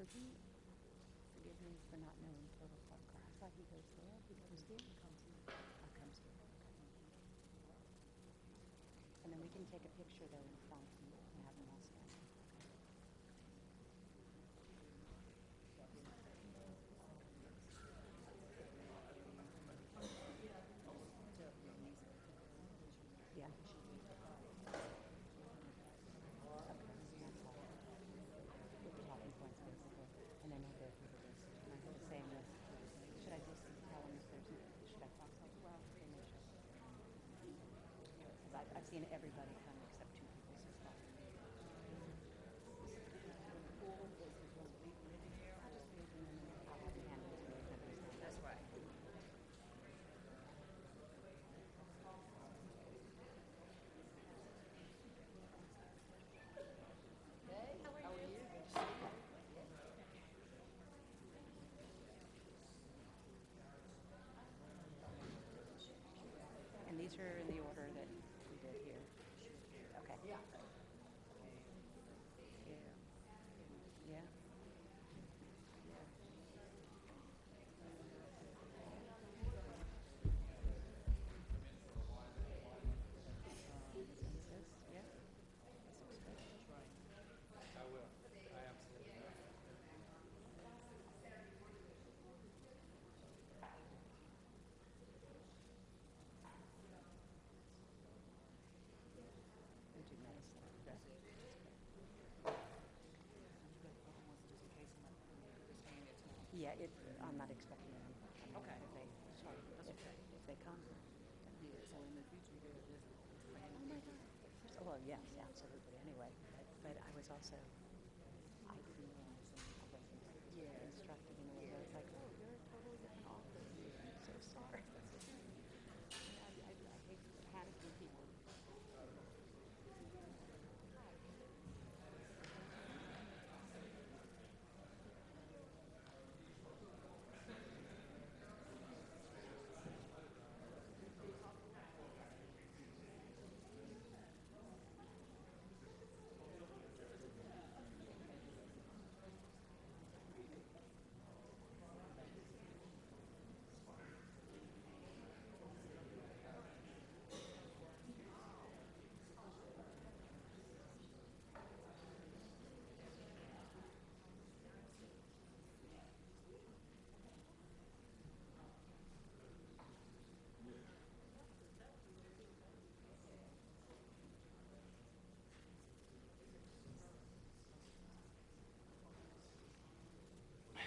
So he, forgive me for not knowing Total Park. I thought he goes there. He comes here? He comes here. Oh, comes here. And then we can take a picture though in front and and have them all stand. Okay. Yeah. Okay, that's all. With the talking points basically, and then we'll go through the list. And I have the same list. Should I just tell them if there's, should I talk like, well, they may show. Because I've, I've seen everybody come except two people so far. I'll just leave them and then I'll have them hand them to me if nobody's done. That's right. And these are in the order that we did here. Okay. Yeah. Yeah. Census, yeah. This looks good. We do medicine. Yeah, it, I'm not expecting them. Okay. If they, sorry, if, if they come. Yeah, so in the future, you gotta just. Oh my God. Well, yes, absolutely, anyway, but I was also, I didn't realize that I wasn't instructed in a way where it's like, oh, you're totally different office. I'm so sorry. I, I, I hate panicking people.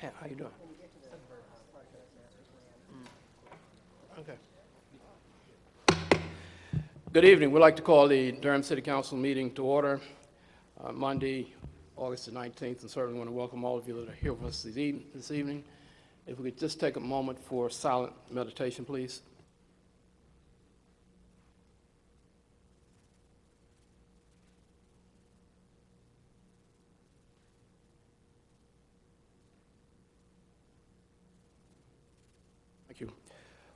Hey, how you doing? Mm. Okay. Good evening. We'd like to call the Durham City Council meeting to order uh, Monday, August the 19th, and certainly want to welcome all of you that are here with us this this evening. If we could just take a moment for silent meditation, please.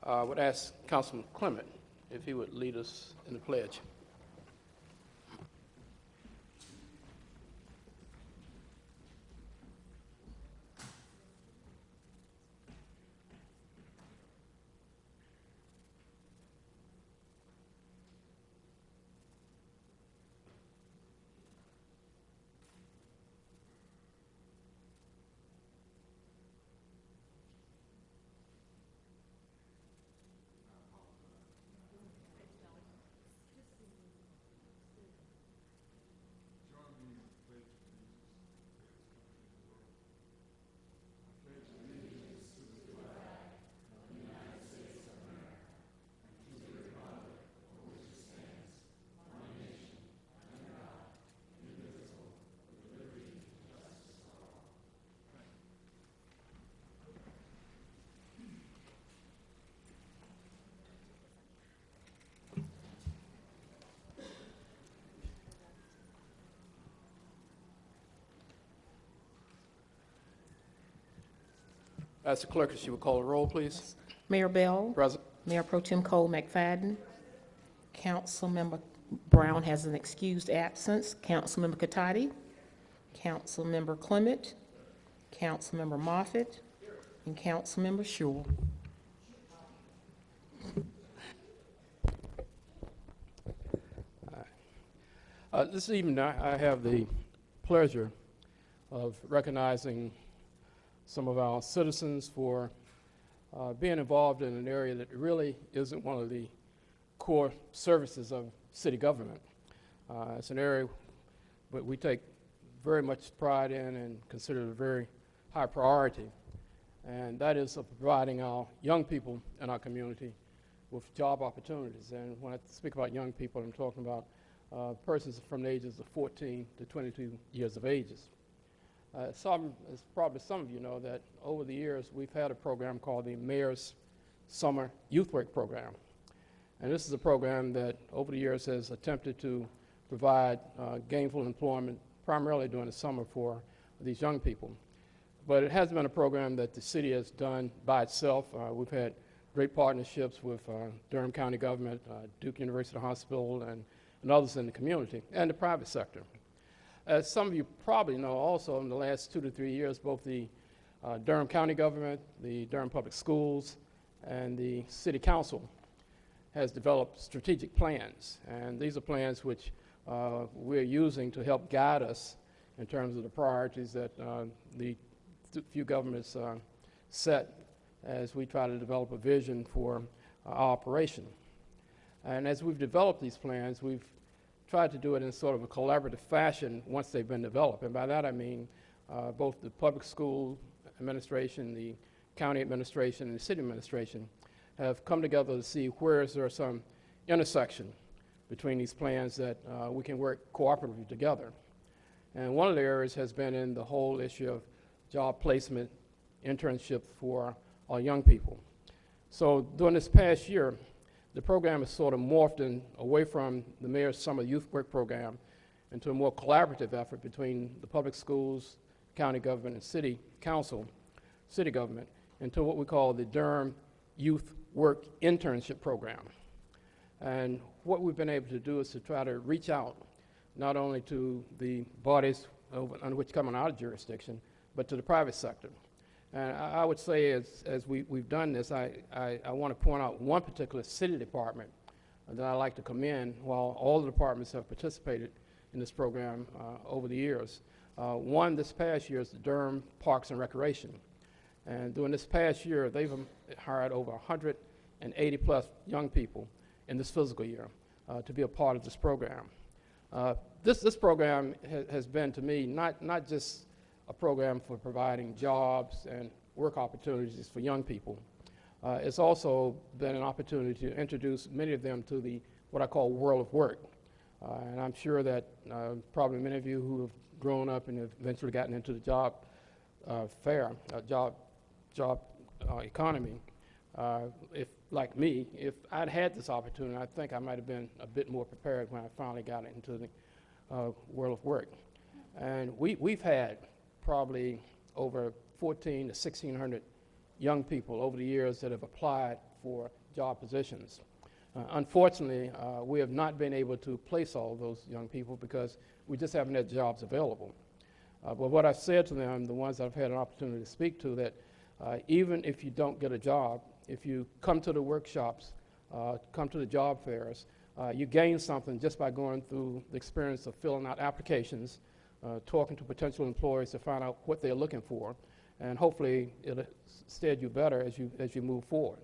I would ask Councilman Clement if he would lead us in the pledge. Ask the clerk if she would call the roll, please. Mayor Bell, Present. Mayor Pro Tem Cole McFadden, Councilmember Brown has an excused absence, Councilmember Catotti, Councilmember Clement, Councilmember Moffitt, and Councilmember Schewel. Uh, This evening, I I have the pleasure of recognizing some of our citizens for uh, being involved in an area that really isn't one of the core services of city government. Uh, It's an area that we take very much pride in and consider it a very high priority, and that is of providing our young people in our community with job opportunities. And when I speak about young people, I'm talking about uh, persons from the ages of 14 to 22 years of ages. Uh, some, as probably some of you know, that over the years we've had a program called the Mayor's Summer Youth Work Program. And this is a program that over the years has attempted to provide uh, gainful employment primarily during the summer for these young people. But it has been a program that the city has done by itself. Uh, we've had great partnerships with uh, Durham County government, uh, Duke University Hospital, and, and others in the community, and the private sector. As some of you probably know, also in the last two to three years, both the uh, Durham County government, the Durham Public Schools, and the City Council has developed strategic plans. And these are plans which uh, we're using to help guide us in terms of the priorities that uh, the th- few governments uh, set as we try to develop a vision for our operation. And as we've developed these plans, we've tried to do it in sort of a collaborative fashion once they've been developed. And by that I mean uh, both the public school administration, the county administration, and the city administration have come together to see where is there some intersection between these plans that uh, we can work cooperatively together. And one of the areas has been in the whole issue of job placement, internship for our young people. So during this past year, the program has sort of morphed in away from the Mayor's Summer Youth Work Program into a more collaborative effort between the public schools, county government, and city council, city government, into what we call the Durham Youth Work Internship Program. And what we've been able to do is to try to reach out not only to the bodies over, under which come in our jurisdiction, but to the private sector. And I, I would say as, as we, we've done this, I, I, I want to point out one particular city department that I'd like to commend while all the departments have participated in this program uh, over the years. Uh, one this past year is the Durham Parks and Recreation. And during this past year, they've um, hired over 180 plus young people in this physical year uh, to be a part of this program. Uh, this, this program ha has been to me not, not just a program for providing jobs and work opportunities for young people. Uh, it's also been an opportunity to introduce many of them to the what I call world of work. Uh, and I'm sure that uh, probably many of you who have grown up and have eventually gotten into the job uh, fair, uh, job, job uh, economy, if, like me, if I'd had this opportunity, I think I might have been a bit more prepared when I finally got into the world of work. And we, we've had probably over 14 to 1,600 young people over the years that have applied for job positions. Uh, unfortunately, uh, we have not been able to place all those young people because we just haven't had jobs available. Uh, but what I've said to them, the ones I've had an opportunity to speak to, that uh, even if you don't get a job, if you come to the workshops, uh, come to the job fairs, uh, you gain something just by going through the experience of filling out applications, uh, talking to potential employers to find out what they're looking for, and hopefully it'll stead you better as you, as you move forward.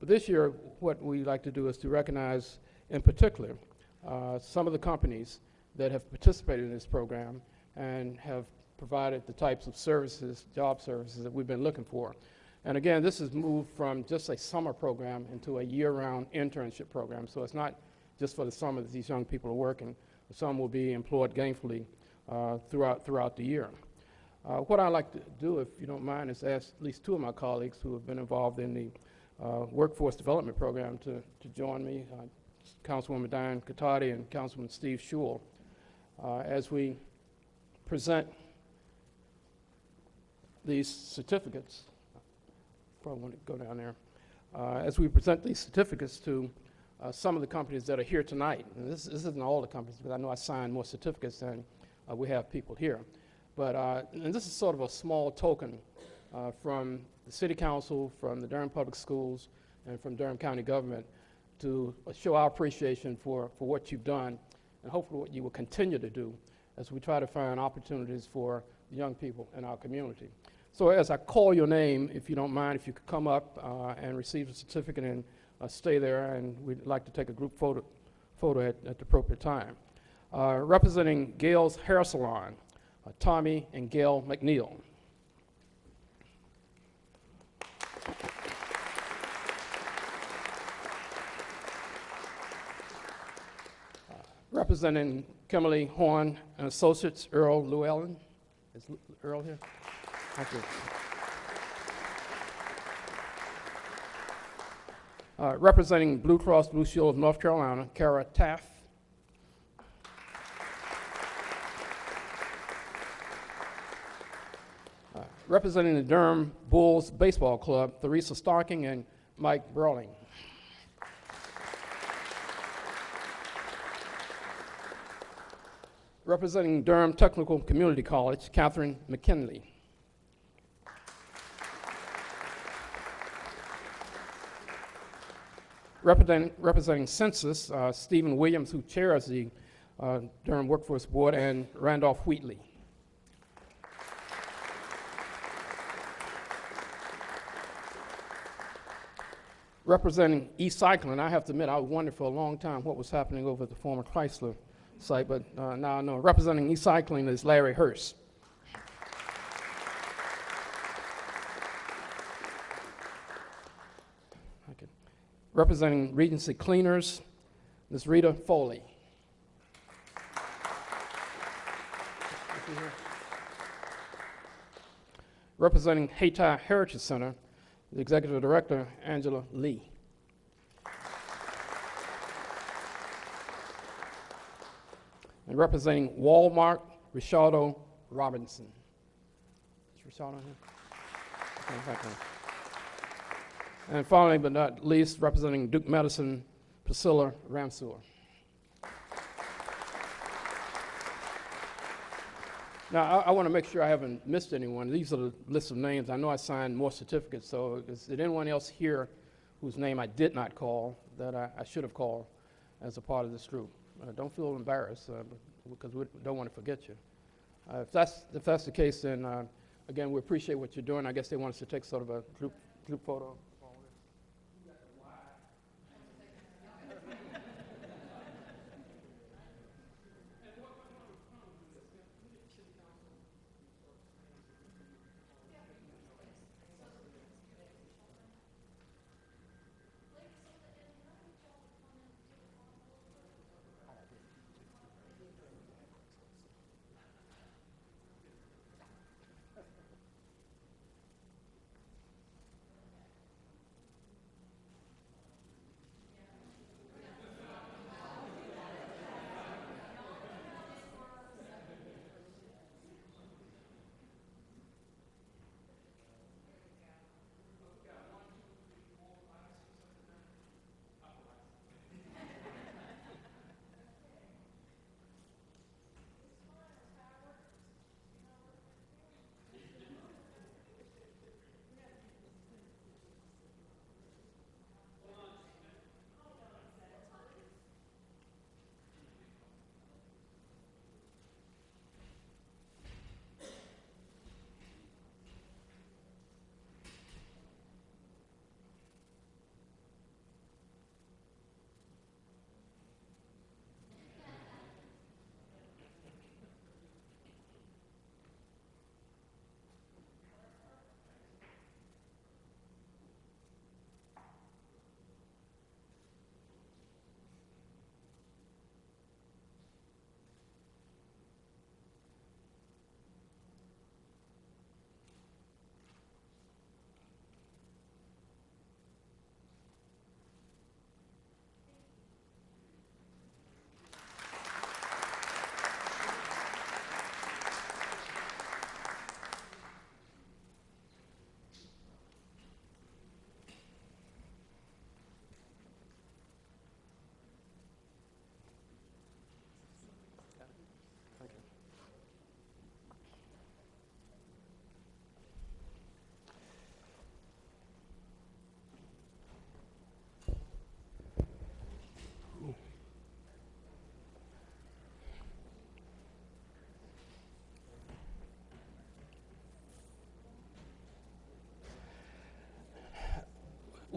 But this year, what we like to do is to recognize, in particular, uh, some of the companies that have participated in this program and have provided the types of services, job services that we've been looking for. And again, this has moved from just a summer program into a year-round internship program. So it's not just for the summer that these young people are working. Some will be employed gainfully throughout, throughout the year. Uh, what I'd like to do, if you don't mind, is ask at least two of my colleagues who have been involved in the uh, workforce development program to, to join me, uh, Councilwoman Diane Catotti and Councilman Steve Schewel, uh, as we present these certificates probably want to go down there. Uh, As we present these certificates to uh, some of the companies that are here tonight, and this this isn't all the companies, because I know I signed more certificates than uh, we have people here. But, uh, and this is sort of a small token uh, from the city council, from the Durham Public Schools, and from Durham County government to show our appreciation for, for what you've done, and hopefully what you will continue to do as we try to find opportunities for the young people in our community. So as I call your name, if you don't mind, if you could come up uh, and receive a certificate and uh, stay there, and we'd like to take a group photo, photo at, at the appropriate time. Uh, Representing Gail's Hair Salon, uh, Tommy and Gail McNeil. Uh, Representing Kimley-Horn and Associates, Earl Llewellyn. Is Earl here? Thank you. Uh, Representing Blue Cross Blue Shield of North Carolina, Kara Taff. Uh, Representing the Durham Bulls Baseball Club, Theresa Starking and Mike Burling. Representing Durham Technical Community College, Catherine McKinley. Representing, representing Census, uh, Stephen Williams, who chairs the uh, Durham Workforce Board, and Randolph Wheatley. Representing East Cycling, I have to admit, I wondered for a long time what was happening over at the former Chrysler site, but uh, now I know. Representing East Cycling is Larry Hurst. Okay. Representing Regency Cleaners, Ms. Rita Foley. Representing Hayti Heritage Center, the Executive Director, Angela Lee. And representing Walmart, Richardo Robinson. Is Richardo here? And finally, but not least, representing Duke Medicine, Priscilla Ramseur. Now, I, I want to make sure I haven't missed anyone. These are the list of names. I know I signed more certificates, so is there anyone else here whose name I did not call that I, I should have called as a part of this group? Uh, don't feel embarrassed, uh, because we don't want to forget you. Uh, if that's if that's the case, then uh, again, we appreciate what you're doing. I guess they want us to take sort of a group group photo.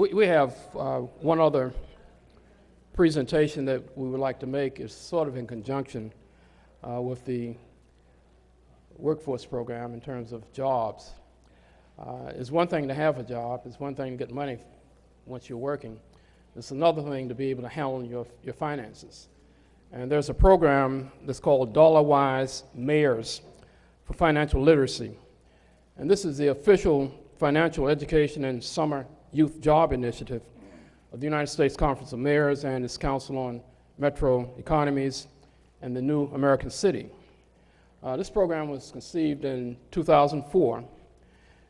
We, we have uh, one other presentation that we would like to make. It's sort of in conjunction uh, with the workforce program in terms of jobs. Uh, It's one thing to have a job, it's one thing to get money once you're working. It's another thing to be able to handle your, your finances. And there's a program that's called Dollar Wise Mayors for Financial Literacy. And this is the official financial education and summer youth job initiative of the United States Conference of Mayors and its Council on Metro Economies and the New American City. Uh, this program was conceived in 2004,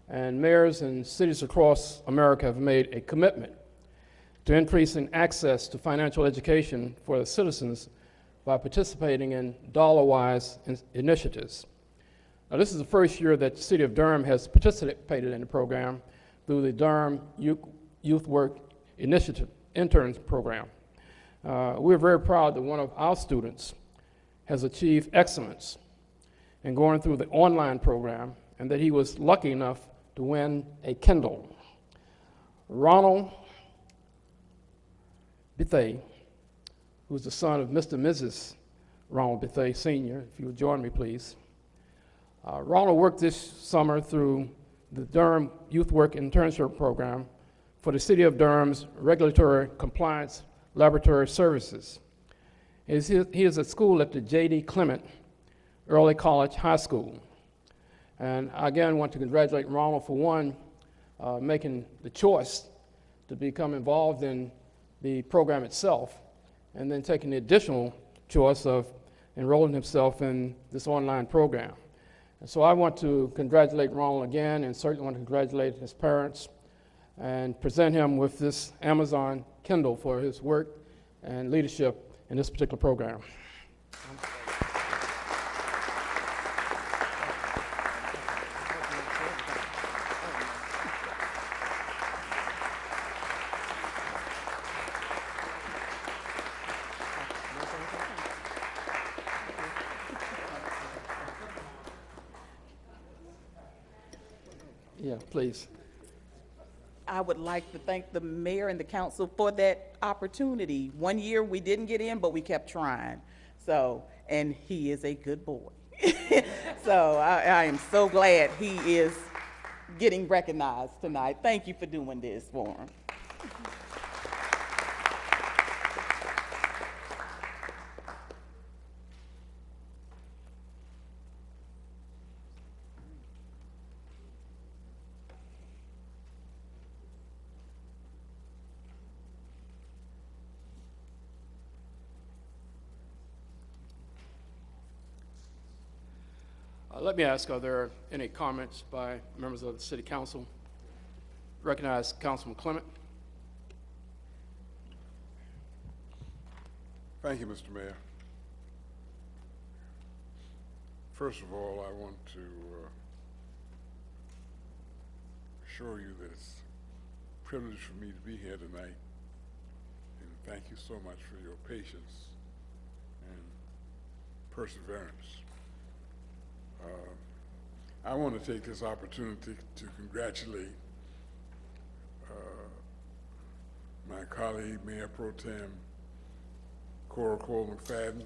and mayors and cities across America have made a commitment to increasing access to financial education for the citizens by participating in dollar-wise in- initiatives. Now, this is the first year that the City of Durham has participated in the program through the Durham Youth Work Initiative Interns Program. Uh, we're very proud that one of our students has achieved excellence in going through the online program and that he was lucky enough to win a Kindle. Ronald Bethay, who's the son of Mr. and Mrs. Ronald Bethay Sr., if you would join me, please. Uh, Ronald worked this summer through the Durham Youth Work Internship Program for the City of Durham's Regulatory Compliance Laboratory Services. He is, at school at the J.D. Clement Early College High School. And I again want to congratulate Ronald for one, uh, making the choice to become involved in the program itself, and then taking the additional choice of enrolling himself in this online program. And so I want to congratulate Ronald again, and certainly want to congratulate his parents, and present him with this Amazon Kindle for his work and leadership in this particular program. Yeah, please. I would like to thank the mayor and the council for that opportunity. One year, we didn't get in, but we kept trying. So, and he is a good boy. So I, I am so glad he is getting recognized tonight. Thank you for doing this for him. Let me ask, are there any comments by members of the city council? Recognize Councilman Clement. Thank you, Mr. Mayor. First of all, I want to uh, assure you that it's a privilege for me to be here tonight. And thank you so much for your patience and perseverance. Uh, I want to take this opportunity to congratulate uh, my colleague, Mayor Pro Tem Cora Cole McFadden.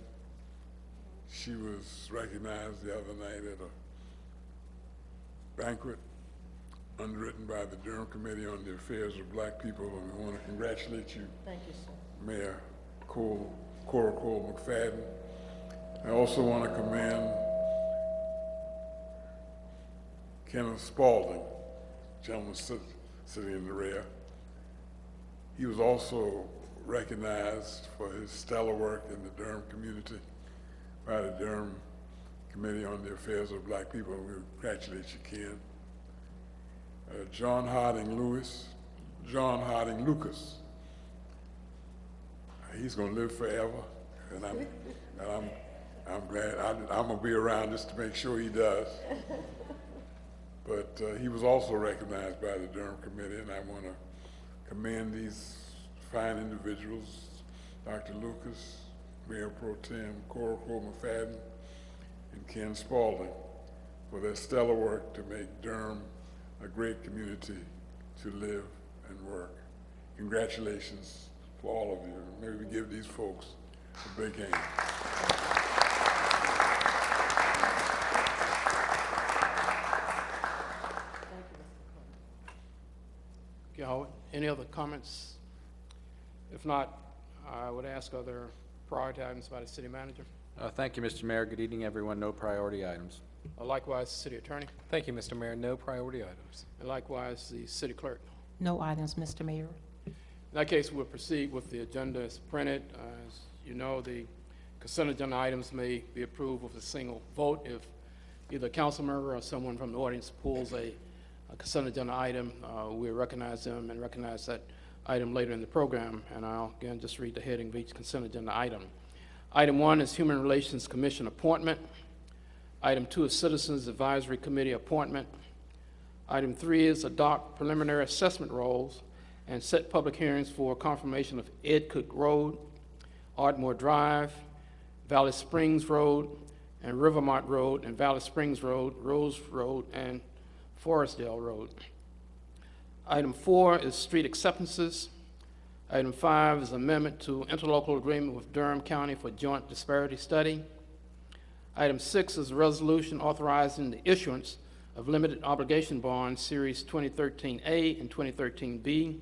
She was recognized the other night at a banquet underwritten by the Durham Committee on the Affairs of Black People, and we want to congratulate you, Thank you, sir. Mayor Cole, Cora Cole McFadden. I also want to commend Kenneth Spaulding, gentleman sit- sitting in the rear. He was also recognized for his stellar work in the Durham community by the Durham Committee on the Affairs of Black People. We congratulate you, Ken. Uh, John Harding Lewis, John Harding Lucas. He's gonna live forever, and I'm, and I'm, I'm glad, I, I'm gonna be around just to make sure he does. But uh, he was also recognized by the Durham Committee, and I want to commend these fine individuals, Dr. Lucas, Mayor Pro Tem Cora Cole McFadden, and Ken Spaulding, for their stellar work to make Durham a great community to live and work. congratulations for all of you. Maybe we give these folks a big hand. Okay, any other comments? If not, I would ask, other priority items by the city manager? Uh, Thank you, Mr. Mayor. Good evening, everyone. No priority items. Uh, Likewise, the city attorney, Thank you, Mr. Mayor. No priority items. and likewise, the city clerk. No items, Mr. Mayor. In that case, we'll proceed with the agenda as printed. Uh, As you know, the consent agenda items may be approved with a single vote if either a council member or someone from the audience pulls a a consent agenda item. uh, We recognize them and recognize that item later in the program, and I'll again just read the heading of each consent agenda item. Item one is Human Relations Commission appointment. Item two is Citizens Advisory Committee appointment. Item three is adopt preliminary assessment roles and set public hearings for confirmation of Ed Cook Road, Ardmore Drive, Valley Springs Road, and Rivermont Road, and Valley Springs Road, Rose Road, and Forestdale Road. Item four is street acceptances. Item five is amendment to interlocal agreement with Durham County for joint disparity study. Item six is a resolution authorizing the issuance of limited obligation bonds, Series 2013A and 2013B.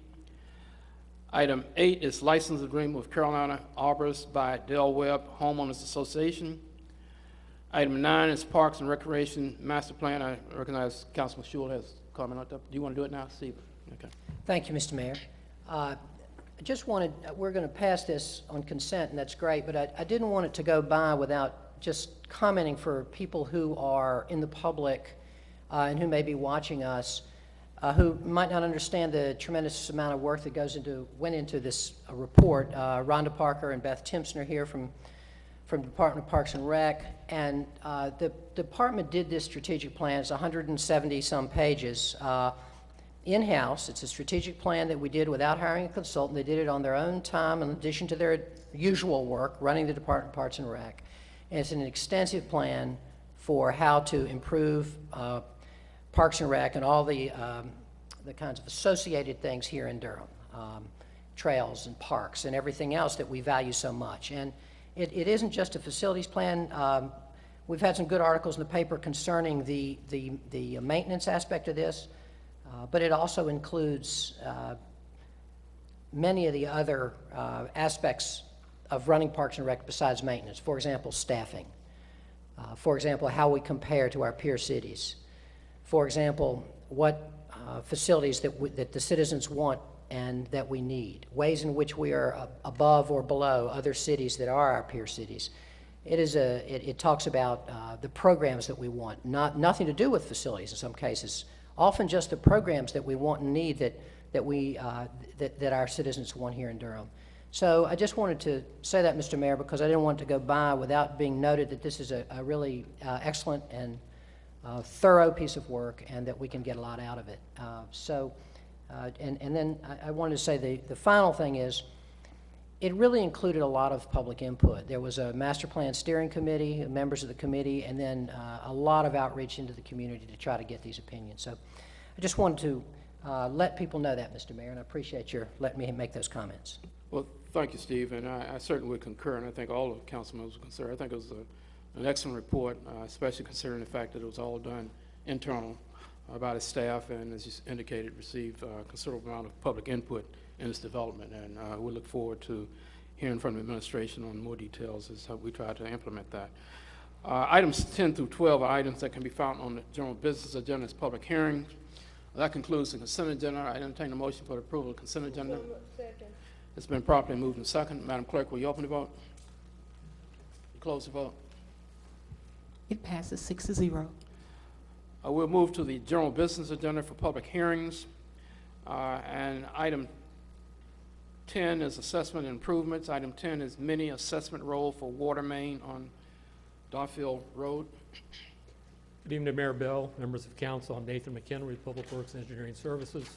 Item eight is license agreement with Carolina Arbors by Del Webb Homeowners Association. Item nine is Parks and Recreation Master Plan. I recognize Councilman Schewel has comment on that. Do you want to do it now, Steve? Okay. Thank you, Mr. Mayor. Uh, I just wanted, we're going to pass this on consent, and that's great, but I I didn't want it to go by without just commenting for people who are in the public uh, and who may be watching us, uh, who might not understand the tremendous amount of work that goes into, went into this uh, report. Uh, Rhonda Parker and Beth Timpson are here from from Department of Parks and Rec, and uh, the department did this strategic plan. It's 170-some pages. Uh, in-house. It's a strategic plan that we did without hiring a consultant. They did it on their own time in addition to their usual work, running the Department of Parks and Rec. And it's an extensive plan for how to improve uh, Parks and Rec and all the, um, the kinds of associated things here in Durham, um, trails and parks and everything else that we value so much. And it, it isn't just a facilities plan. Um, We've had some good articles in the paper concerning the, the, the maintenance aspect of this. Uh, But it also includes uh, many of the other uh, aspects of running Parks and Rec besides maintenance. For example, staffing. Uh, For example, how we compare to our peer cities. For example, what uh, facilities that, that the citizens want and that we need. Ways in which we are above or below other cities that are our peer cities. It is a, it, it talks about uh, the programs that we want, not, nothing to do with facilities in some cases. Often just the programs that we want and need that, that we, uh, that, that our citizens want here in Durham. So I just wanted to say that, Mr. Mayor, because I didn't want to go by without being noted that this is a, a really uh, excellent and uh, thorough piece of work and that we can get a lot out of it. Uh, So, uh, and, and then I, I wanted to say the, the final thing is, it really included a lot of public input. There was a master plan steering committee, members of the committee, and then uh, a lot of outreach into the community to try to get these opinions. So I just wanted to uh, let people know that, Mr. Mayor, and I appreciate your letting me make those comments. Well, thank you, Steve, and I I certainly would concur, and I think all of council members would concur. I think it was a- an excellent report, uh, especially considering the fact that it was all done internal by the staff, and as you indicated, received uh, considerable amount of public input in its development, and uh, we look forward to hearing from the administration on more details as how we try to implement that. Uh, Items 10 through 12 are items that can be found on the general business agenda as public hearings. That concludes the consent agenda. I entertain a motion for the approval of consent agenda. Second. It's been properly moved and second. Madam Clerk, will you open the vote? Close the vote. It passes six to zero. Uh, We'll move to the general business agenda for public hearings. Uh, And item 10 is assessment improvements. Item 10 is mini assessment roll for water main on Dawfield Road. Good evening, Mayor Bell, members of council. I'm Nathan McHenry, Public Works Engineering Services.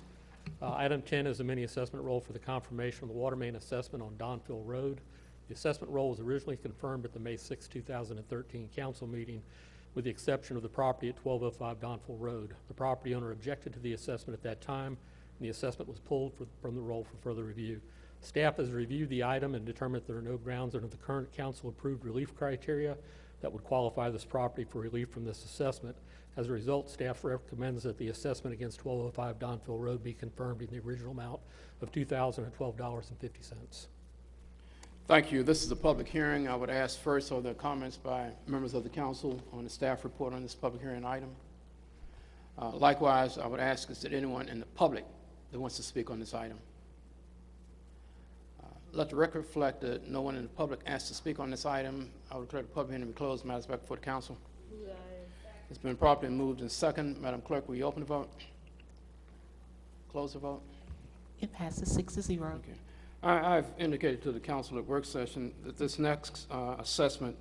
Uh, Item 10 is a mini assessment roll for the confirmation of the water main assessment on Donfield Road. The assessment roll was originally confirmed at the May 6, 2013 council meeting, with the exception of the property at 1205 Donville Road. The property owner objected to the assessment at that time, and the assessment was pulled for- from the roll for further review. Staff has reviewed the item and determined that there are no grounds under the current council-approved relief criteria that would qualify this property for relief from this assessment. As a result, staff recommends that the assessment against 1205 Donville Road be confirmed in the original amount of $2,012.50. Thank you. This is a public hearing. I would ask first, are there comments by members of the council on the staff report on this public hearing item? Uh, Likewise, I would ask, is there anyone in the public that wants to speak on this item? Uh, Let the record reflect that no one in the public asked to speak on this item. I would declare the public hearing to be closed. Matters back before the council. It's been properly moved and second. Madam Clerk, will you open the vote? Close the vote? It passes six to zero. Okay. I, I've indicated to the council at work session that this next uh, assessment,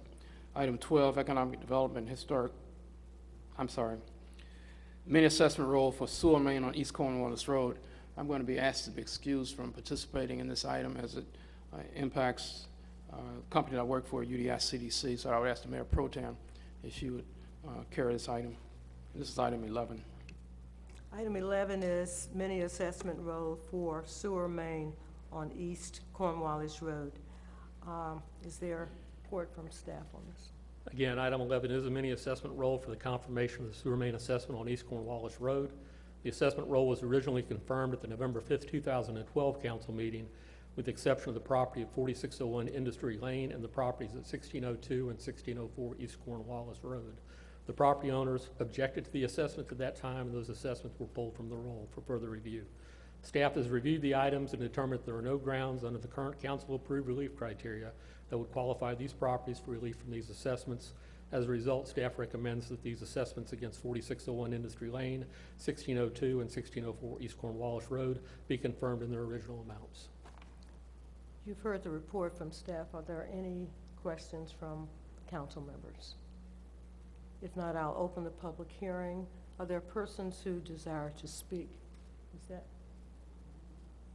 item 12, economic development, historic, I'm sorry, mini assessment role for sewer main on East Cornwallis Road, I'm going to be asked to be excused from participating in this item as it uh, impacts uh, the company that I work for, UDI CDC, so I would ask the Mayor Pro Tem if she would uh, carry this item. This is item 11. Item 11 is mini assessment roll for sewer main on East Cornwallis Road. Um, Is there report from staff on this? Again, item 11 is a mini assessment roll for the confirmation of the sewer main assessment on East Cornwallis Road. The assessment roll was originally confirmed at the November 5th, 2012 council meeting, with the exception of the property at 4601 Industry Lane and the properties at 1602 and 1604 East Cornwallis Road. The property owners objected to the assessments at that time, and those assessments were pulled from the roll for further review. Staff has reviewed the items and determined there are no grounds under the current council-approved relief criteria that would qualify these properties for relief from these assessments. As a result, staff recommends that these assessments against 4601 Industry Lane, 1602, and 1604 East Cornwallis Road be confirmed in their original amounts. You've heard the report from staff. Are there any questions from council members? If not, I'll open the public hearing. Are there persons who desire to speak? Is that?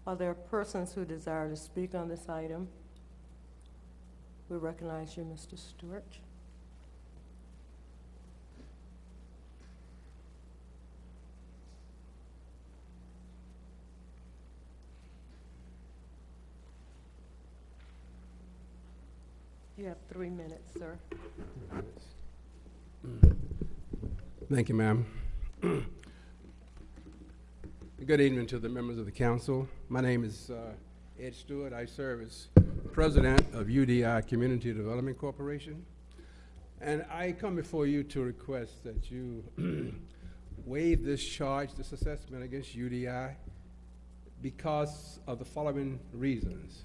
Are there persons who desire to speak on this item? We recognize you, Mr. Stewart. You have three minutes, sir. Thank you, ma'am. Good evening to the members of the council. My name is uh, Ed Stewart. I serve as president of UDI Community Development Corporation. And I come before you to request that you waive this charge, this assessment against UDI because of the following reasons.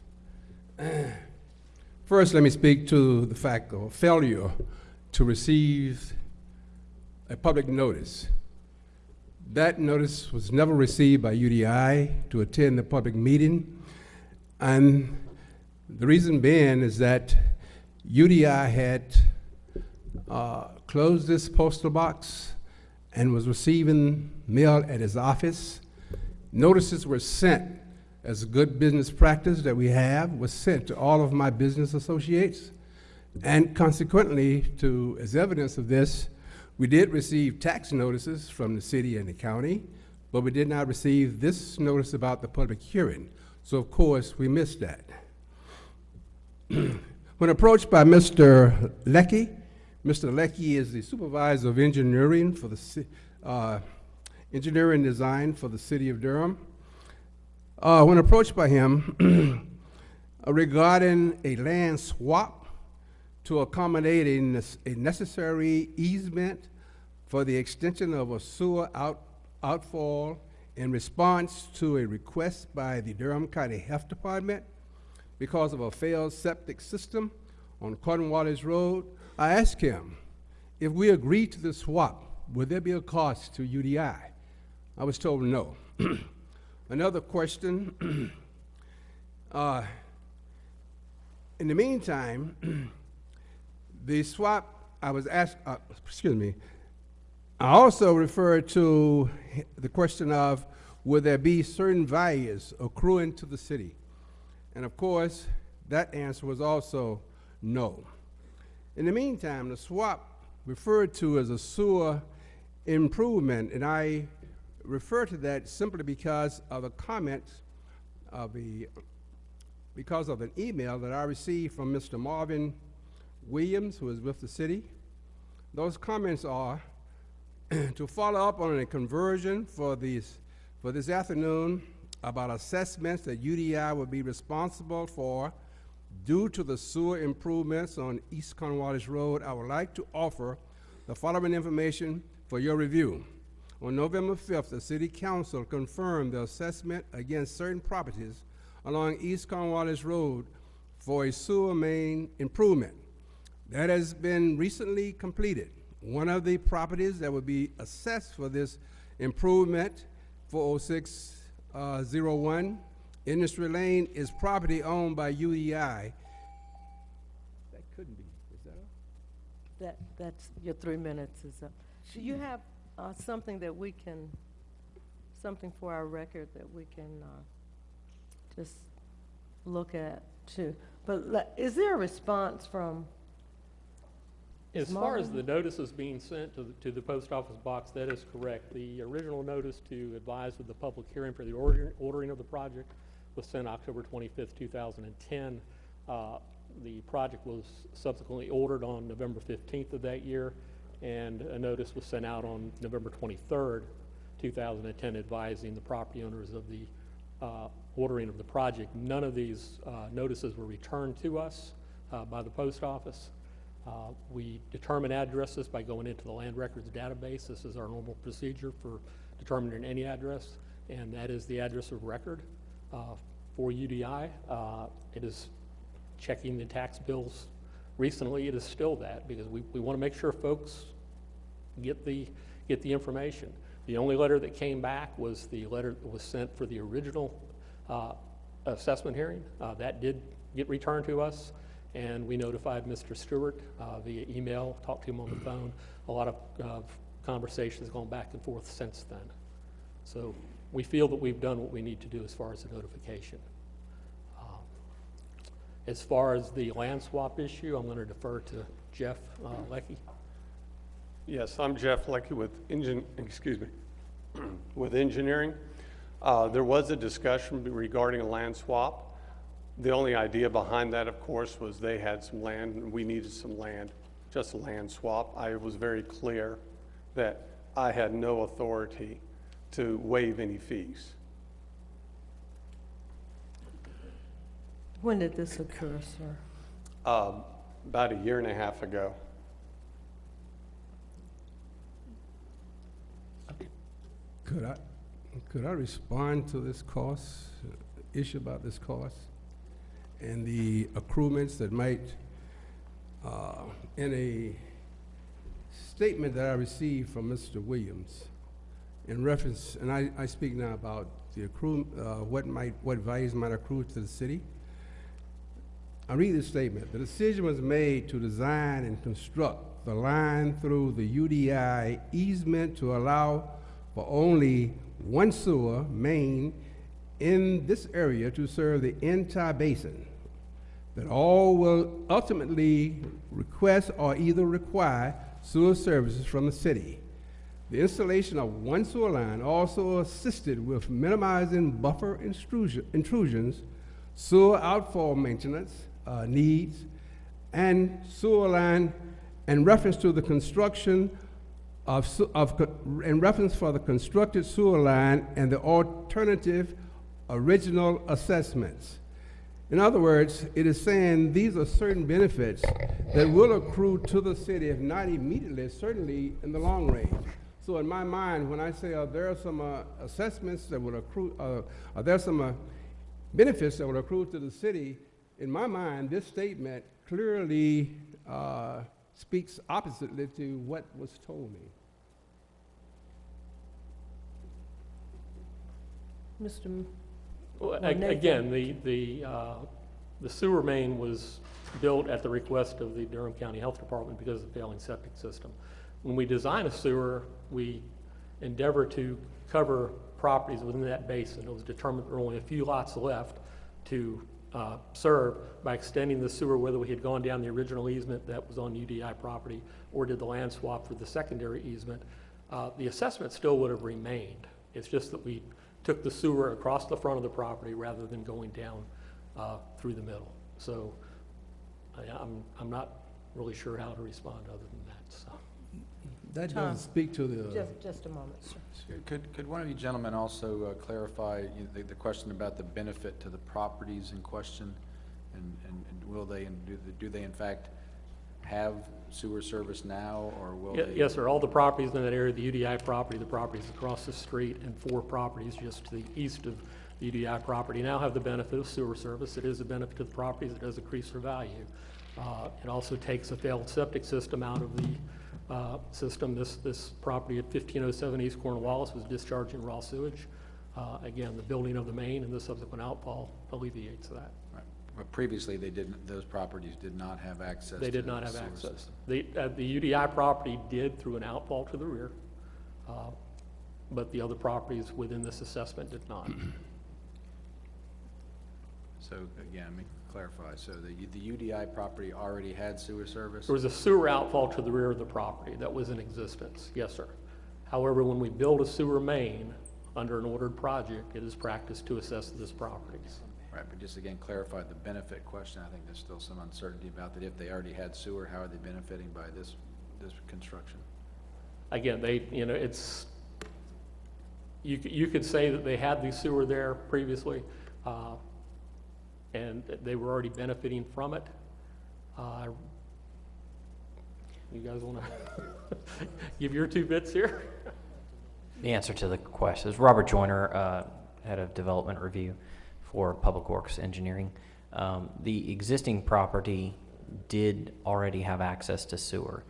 First, let me speak to the fact of failure to receive a public notice. That notice was never received by UDI to attend the public meeting. And the reason being is that UDI had uh, closed this postal box and was receiving mail at his office. Notices were sent as a good business practice that we have, was sent to all of my business associates. And consequently, to, as evidence of this, we did receive tax notices from the city and the county, but we did not receive this notice about the public hearing. So of course, we missed that. when approached by Mr. Lecky, Mr. Lecky is the supervisor of engineering for the uh, engineering design for the city of Durham. Uh, when approached by him regarding a land swap to accommodate a, a necessary easement for the extension of a sewer out, outfall in response to a request by the Durham County Health Department because of a failed septic system on Cornwallis Road, I asked him if we agreed to the swap, would there be a cost to UDI? I was told no. Another question. uh, in the meantime, the swap, I was asked, uh, excuse me, I also referred to the question of would there be certain values accruing to the city? And of course, that answer was also no. In the meantime, the swap referred to as a sewer improvement, and I refer to that simply because of the comments of the, because of an email that I received from Mr. Marvin Williams, who is with the city. Those comments are to follow up on a conversion for these, for this afternoon about assessments that UDI will be responsible for due to the sewer improvements on East Cornwallis Road. I would like to offer the following information for your review. On November 5th, the City Council confirmed the assessment against certain properties along East Cornwallis Road for a sewer main improvement. That has been recently completed. One of the properties that would be assessed for this improvement, 40601 Industry Lane, is property owned by UDI. That couldn't be, is that all? That, that's, your three minutes is up. Do you have uh, something that we can, something for our record that we can uh, just look at too? But le- is there a response from, As far as the notices being sent to the, to the post office box, that is correct. The original notice to advise of the public hearing for the order- ordering of the project was sent October twenty-fifth, two thousand and ten. Uh, The project was subsequently ordered on November fifteenth of that year, and a notice was sent out on November twenty-third, two thousand and ten, advising the property owners of the uh, ordering of the project. None of these uh, notices were returned to us uh, by the post office. Uh, We determine addresses by going into the land records database. This is our normal procedure for determining any address, and that is the address of record uh, for UDI. Uh, It is checking the tax bills recently, it is still that, because we, we want to make sure folks get the, get the information. The only letter that came back was the letter that was sent for the original uh, assessment hearing. Uh, That did get returned to us, and we notified Mr. Stewart uh, via email, talked to him on the phone. A lot of uh, conversations gone back and forth since then. So we feel that we've done what we need to do as far as the notification. Um, As far as the land swap issue, I'm going to defer to Jeff uh, Leckie. Yes, I'm Jeff Leckie with engine, excuse me, with engineering. Uh, There was a discussion regarding a land swap. The only idea behind that, of course, was they had some land and we needed some land, just a land swap. I was very clear that I had no authority to waive any fees. when did this occur, sir? Um, About a year and a half ago. Could I, could I respond to this cost, uh, issue about this cost? And the accruements that might, uh, in a statement that I received from Mr. Williams in reference, and I, I speak now about the accrue, uh, what might, what values might accrue to the city. I read this statement. The decision was made to design and construct the line through the UDI easement to allow for only one sewer main in this area to serve the entire basin. That all will ultimately request or either require sewer services from the city. The installation of one sewer line also assisted with minimizing buffer intrusion- intrusions, sewer outfall maintenance uh, needs, and sewer line in reference to the construction of, of, in reference for the constructed sewer line and the alternative original assessments. In other words, it is saying these are certain benefits that will accrue to the city, if not immediately, certainly in the long range. So in my mind, when I say uh, there are some uh, assessments that will accrue, uh, are there some uh, benefits that will accrue to the city, in my mind, this statement clearly uh, speaks oppositely to what was told me. Mr. Well, Well, Nathan- Again, the, the, uh, the sewer main was built at the request of the Durham County Health Department because of the failing septic system. When we design a sewer, we endeavor to cover properties within that basin. It was determined there were only a few lots left to uh, serve by extending the sewer, whether we had gone down the original easement that was on UDI property or did the land swap for the secondary easement. uh, The assessment still would have remained. It's just that we took the sewer across the front of the property rather than going down uh, through the middle. So I- I'm, I'm not really sure how to respond other than that, so. That Tom. doesn't speak to the, Just, just a moment, sir. Could, could one of you gentlemen also uh, clarify you know, the, the question about the benefit to the properties in question? And, and and will they, and do, they- do they in fact have sewer service now, or will Ye- they? Yes, sir, all the properties in that area, the UDI property, the properties across the street, and four properties just to the east of the UDI property now have the benefit of sewer service. It is a benefit to the properties, it does increase their value. Uh, It also takes a failed septic system out of the uh, system. This, this property at 1507 East Cornwallis was discharging raw sewage. Uh, Again, the building of the main and the subsequent outfall alleviates that. Previously, they didn't, those properties did not have access They to did the not have sewer access. system. The, uh, the UDI property did through an outfall to the rear, uh, but the other properties within this assessment did not. So again, let me clarify, so the, the UDI property already had sewer service? There was a sewer outfall to the rear of the property that was in existence, yes, sir. However, when we build a sewer main under an ordered project, it is practice to assess this properties. Right, but just again, clarify the benefit question, I think there's still some uncertainty about that. If they already had sewer, how are they benefiting by this, this construction? Again, they, you know, it's, you, you could say that they had the sewer there previously, uh, and they were already benefiting from it. Uh, You guys wanna give your two bits here? The answer to the question is Robert Joyner, uh, Head of Development Review for Public Works Engineering. Um, The existing property did already have access to sewer.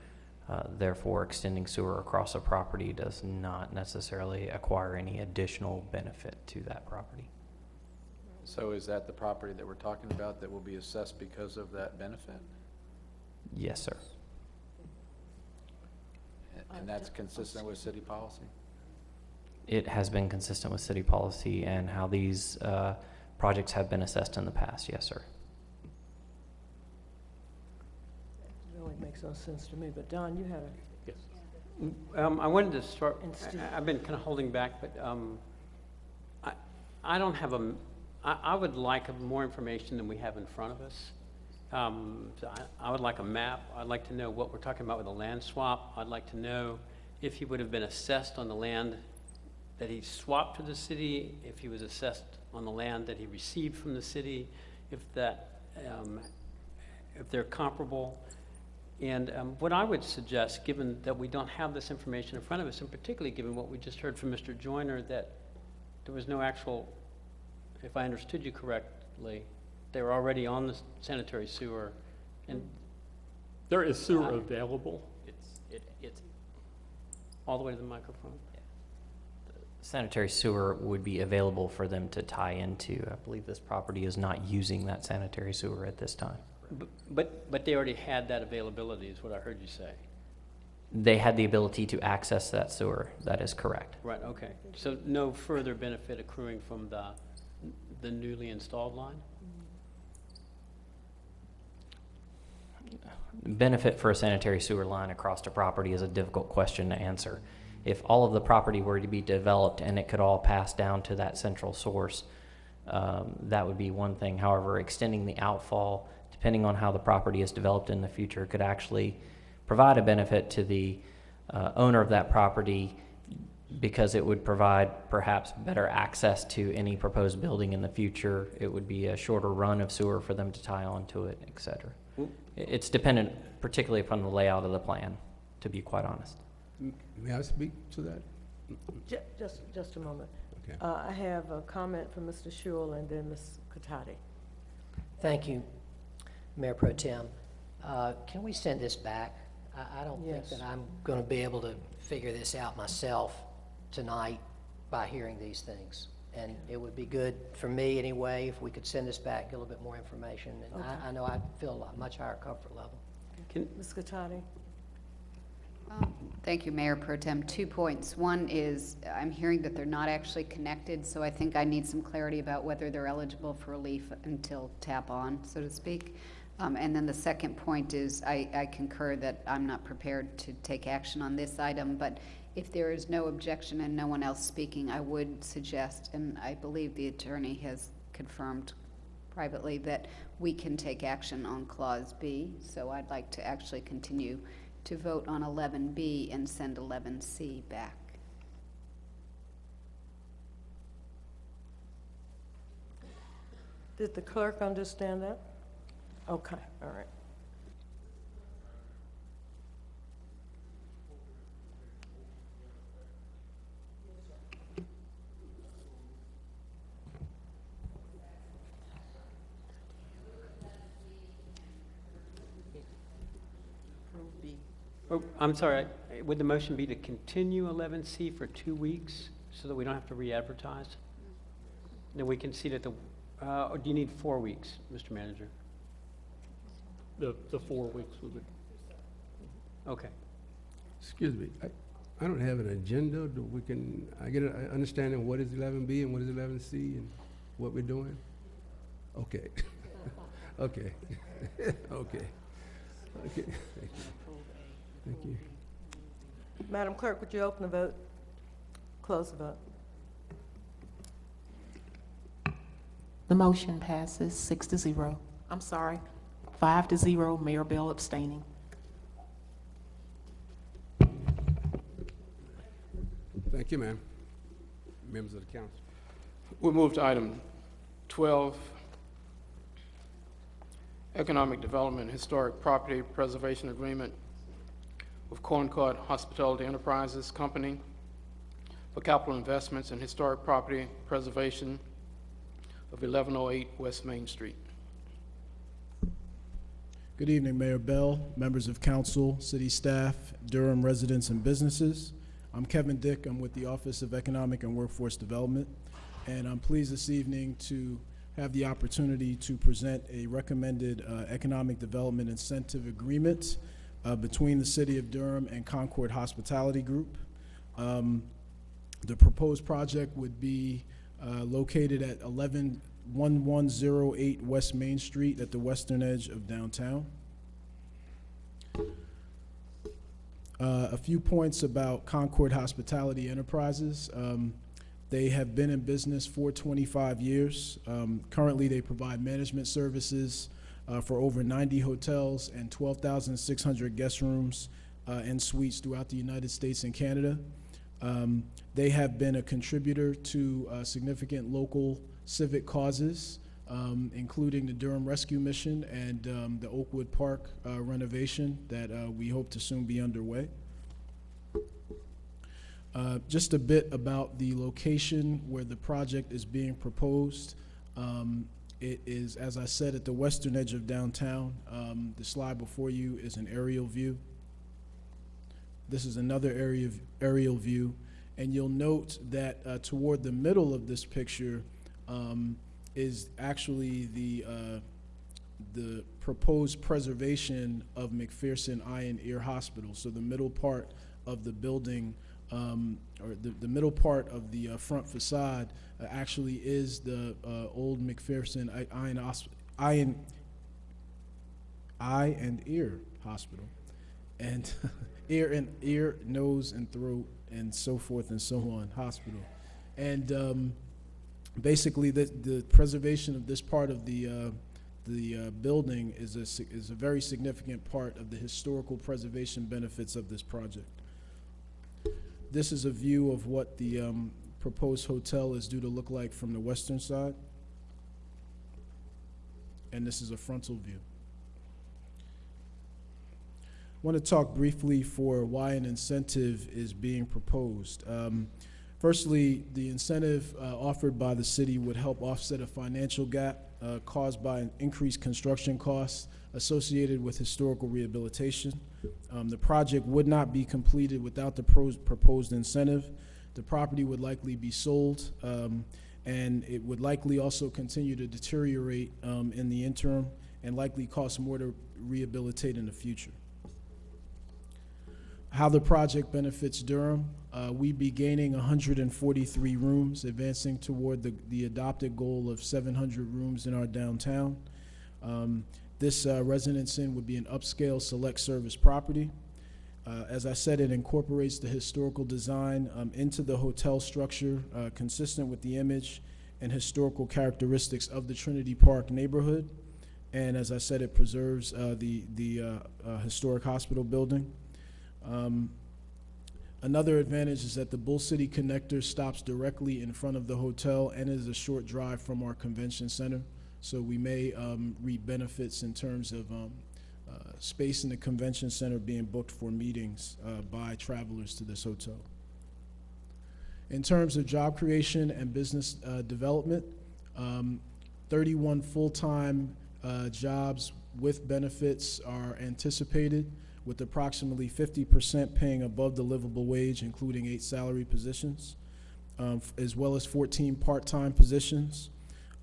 Uh, Therefore, extending sewer across a property does not necessarily acquire any additional benefit to that property. So is that the property that we're talking about that will be assessed because of that benefit? Yes, sir. And- And that's consistent with city policy? It has been consistent with city policy and how these uh, projects have been assessed in the past, yes, sir. It really makes no sense to me, but Don, you had a, Yes. Um, I wanted to start, And Steve. I- I've been kind of holding back, but, um, I, I don't have a, m- I, I would like more information than we have in front of us. Um, so I, I would like a map, I'd like to know what we're talking about with a land swap, I'd like to know if he would have been assessed on the land that he swapped to the city, if he was assessed on the land that he received from the city, if that, um, if they're comparable. And um, what I would suggest, given that we don't have this information in front of us, and particularly given what we just heard from Mr. Joyner, that there was no actual, if I understood you correctly, they were already on the sanitary sewer, and There is sewer available. it's, it, it's all the way to the microphone. Sanitary sewer would be available for them to tie into. I believe this property is not using that sanitary sewer at this time. But- But, but they already had that availability, is what I heard you say. They had the ability to access that sewer, that is correct. Right, okay. So no further benefit accruing from the, the newly installed line? Benefit for a sanitary sewer line across a property is a difficult question to answer. If all of the property were to be developed and it could all pass down to that central source, um, that would be one thing. However, extending the outfall, depending on how the property is developed in the future, could actually provide a benefit to the uh, owner of that property because it would provide perhaps better access to any proposed building in the future. It would be a shorter run of sewer for them to tie onto it, et cetera. It's dependent particularly upon the layout of the plan, to be quite honest. May I speak to that? ju- just, just a moment. Okay. Uh, I have a comment from Mr. Schewel and then Ms. Catotti. Thank you, Mayor Pro Tem. Uh, Can we send this back? I, I don't think Yes. that I'm going to be able to figure this out myself tonight by hearing these things. And it would be good for me anyway, if we could send this back, get a little bit more information. And I, I know I'd feel a lot- much higher comfort level. Can, Ms. Catotti? Thank you, Mayor Pro Tem. Two points. One is, I'm hearing that they're not actually connected, so I think I need some clarity about whether they're eligible for relief until tap on, so to speak. Um, And then the second point is, I I concur that I'm not prepared to take action on this item, but If there is no objection and no one else speaking, I would suggest, and I believe the attorney has confirmed privately, that we can take action on Clause B. So I'd like to actually continue to vote on 11B and send 11C back. Did the clerk understand that? Okay, all right. Oh, I'm sorry, I- would the motion be to continue 11C for two weeks so that we don't have to re-advertise? Then we can see that the, uh, or do you need four weeks, Mr. Manager? The, the four weeks would be. Okay. Excuse me, I, I don't have an agenda, do we can, I get an understanding of what is eleven B and what is eleven C and what we're doing? Okay, okay, okay, okay, thank you. Madam Clerk, would you open the vote? Close the vote. The motion passes six to zero. I'm sorry, five to zero, Mayor Bell abstaining. Thank you, ma'am. Members of the council. We move to item 12, Economic Development Historic Property Preservation Agreement with Concord Hospitality Enterprises Company for capital investments in historic property preservation of 1108 West Main Street. Good evening, Mayor Bell, members of council, city staff, Durham residents and businesses. I'm Kevin Dick. I'm with the Office of Economic and Workforce Development, and I'm pleased this evening to have the opportunity to present a recommended uh, economic development incentive agreement uh, between the City of Durham and Concord Hospitality Group. Um, The proposed project would be uh, located at 111108 West Main Street at the western edge of downtown. Uh, A few points about Concord Hospitality Enterprises. Um, They have been in business for 25 years. Um, Currently, they provide management services uh, for over 90 hotels and 12,600 guest rooms uh, and suites throughout the United States and Canada. Um, They have been a contributor to uh, significant local civic causes, um, including the Durham Rescue Mission and um, the Oakwood Park uh, renovation that uh, we hope to soon be underway. Uh, Just a bit about the location where the project is being proposed. Um, It is, as I said, at the western edge of downtown. Um, The slide before you is an aerial view. This is another area aerial view, and you'll note that uh, toward the middle of this picture um, is actually the uh, the proposed preservation of McPherson Eye and Ear Hospital. So the middle part of the building, um, or the, the middle part of the uh, front facade, uh, actually is the uh, old McPherson Eye, and Eye and Eye and Ear Hospital, and ear and ear, nose and throat, and so forth and so on hospital, and um, basically the the preservation of this part of the uh, the uh, building is a is a very significant part of the historical preservation benefits of this project. This is a view of what the um, proposed hotel is due to look like from the western side, and this is a frontal view. I want to talk briefly for why an incentive is being proposed. Um, Firstly, the incentive uh, offered by the city would help offset a financial gap uh, caused by an increased construction costs associated with historical rehabilitation. Um, The project would not be completed without the proposed incentive. The property would likely be sold, um, and it would likely also continue to deteriorate um, in the interim and likely cost more to rehabilitate in the future how the project benefits Durham. Uh, we be gaining 143 rooms, advancing toward the, the adopted goal of 700 rooms in our downtown. Um, this uh, residence inn would be an upscale select service property. Uh, As I said, it incorporates the historical design um, into the hotel structure, uh, consistent with the image and historical characteristics of the Trinity Park neighborhood. And as I said, it preserves uh, the, the uh, uh, historic hospital building. Um, Another advantage is that the Bull City Connector stops directly in front of the hotel and is a short drive from our convention center. So we may um, reap benefits in terms of um, uh, space in the convention center being booked for meetings uh, by travelers to this hotel. In terms of job creation and business uh, development, um, 31 full-time uh, jobs with benefits are anticipated, with approximately 50% paying above the livable wage, including eight salary positions, um, as well as 14 part-time positions.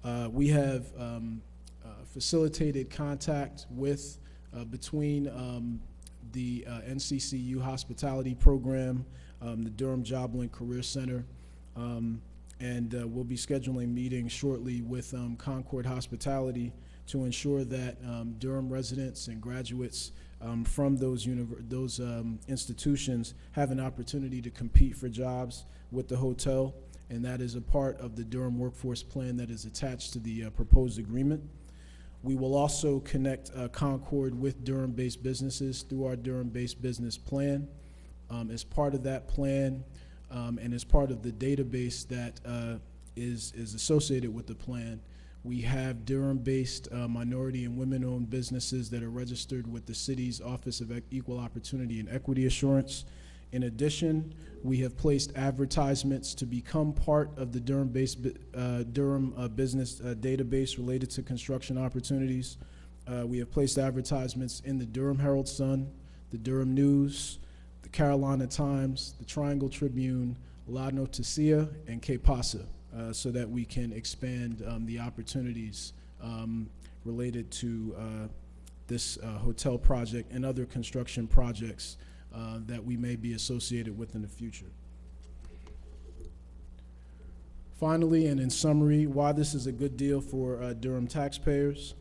Uh, we have um, uh, facilitated contact with, uh, between um, the uh, NCCU hospitality program, um, the Durham Job Link Career Center, um, and we'll be scheduling meetings shortly with um, Concord Hospitality to ensure that um, Durham residents and graduates um, from those those um, institutions have an opportunity to compete for jobs with the hotel, and that is a part of the Durham Workforce Plan that is attached to the uh, proposed agreement. We will also connect uh, Concord with Durham-based businesses through our Durham-based business plan. Um, as part of that plan, um, and as part of the database that uh, is is associated with the plan, we have Durham-based uh, minority and women-owned businesses that are registered with the city's Office of Equal Opportunity and Equity Assurance. In addition, we have placed advertisements to become part of the Durham-based uh, Durham uh, business uh, database related to construction opportunities. Uh, we have placed advertisements in the Durham Herald Sun, the Durham News, the Carolina Times, the Triangle Tribune, La Noticia, and Que Pasa, uh, so that we can expand um, the opportunities um, related to uh, this hotel project and other construction projects uh, that we may be associated with in the future. Finally, and in summary, why this is a good deal for uh, Durham taxpayers.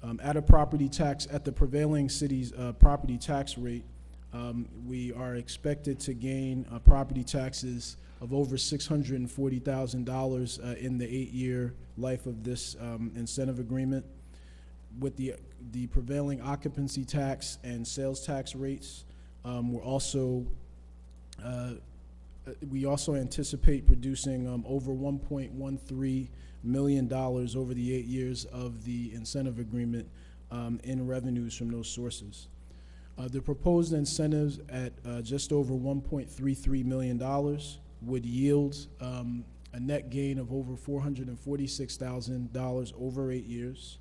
Um, At a property tax, at the prevailing city's uh, property tax rate, um, we are expected to gain uh, property taxes of over $640,000 uh, in the eight-year life of this um, incentive agreement. With the, the prevailing occupancy tax and sales tax rates, um, we're also, uh, uh, we also anticipate producing um, over $1.13 million over the eight years of the incentive agreement um, in revenues from those sources. Uh, The proposed incentives at uh, just over $1.33 million would yield um, a net gain of over $446,000 over eight years.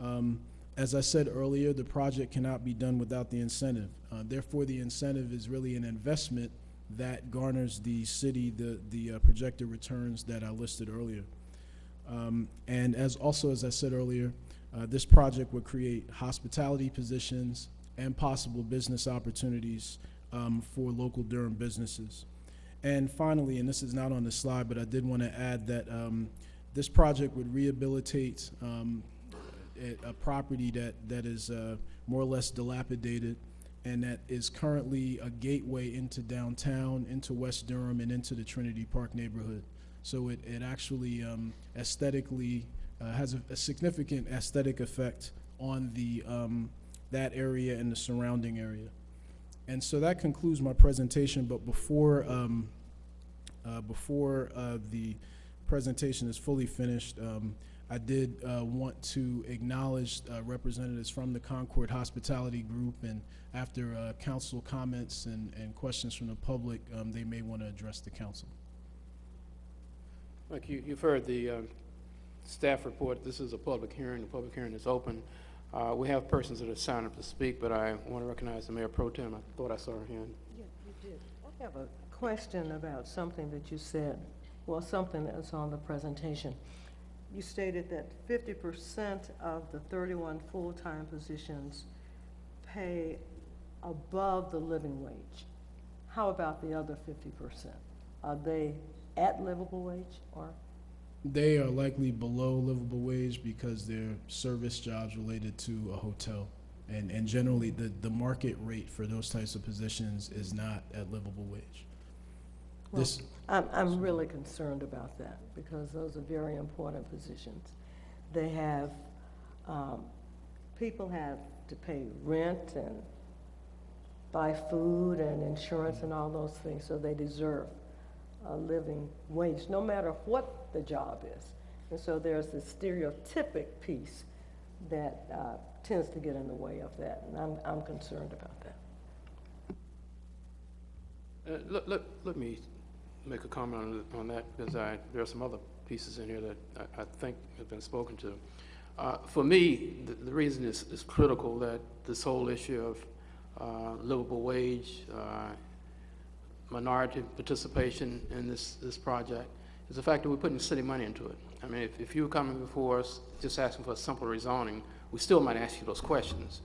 Um, As I said earlier, the project cannot be done without the incentive. Uh, Therefore, the incentive is really an investment that garners the city the, the uh, projected returns that I listed earlier. Um, And as, also, as I said earlier, uh, this project would create hospitality positions and possible business opportunities um, for local Durham businesses. And finally, and this is not on the slide, but I did want to add that um, this project would rehabilitate um, a, property that, that is uh, more or less dilapidated and that is currently a gateway into downtown, into West Durham, and into the Trinity Park neighborhood. So it, it actually um, aesthetically uh, has a, a significant aesthetic effect on the, um, that area and the surrounding area. And so that concludes my presentation, but before, um, uh, before uh, the presentation is fully finished, um, I did uh, want to acknowledge uh, representatives from the Concord Hospitality Group, and after uh, council comments and, and questions from the public, um, they may want to address the council. Like you, you've heard the uh, staff report, this is a public hearing, the public hearing is open. Uh, We have persons that have signed up to speak, but I want to recognize the Mayor Pro Tem, I thought I saw her hand. Yeah, you did. I have a question about something that you said, well, something that's on the presentation. You stated that fifty percent of the thirty-one full-time positions pay above the living wage. How about the other fifty percent? Are they at livable wage or? They are likely below livable wage because they're service jobs related to a hotel. And, and generally, the, the market rate for those types of positions is not at livable wage. Well, This, I'm, I'm really concerned about that, because those are very important positions. They have, um, people have to pay rent and buy food and insurance and all those things, so they deserve a living wage, no matter what the job is. And so there's this stereotypic piece that uh, tends to get in the way of that, and I'm, I'm concerned about that. Uh, let, let me make a comment on, on that, because I, there are some other pieces in here that I, I think have been spoken to. Uh, For me, the, the reason is, is critical that this whole issue of uh, livable wage, uh, minority participation in this, this project, is the fact that we're putting city money into it. I mean, if, if you were coming before us just asking for a simple rezoning, we still might ask you those questions.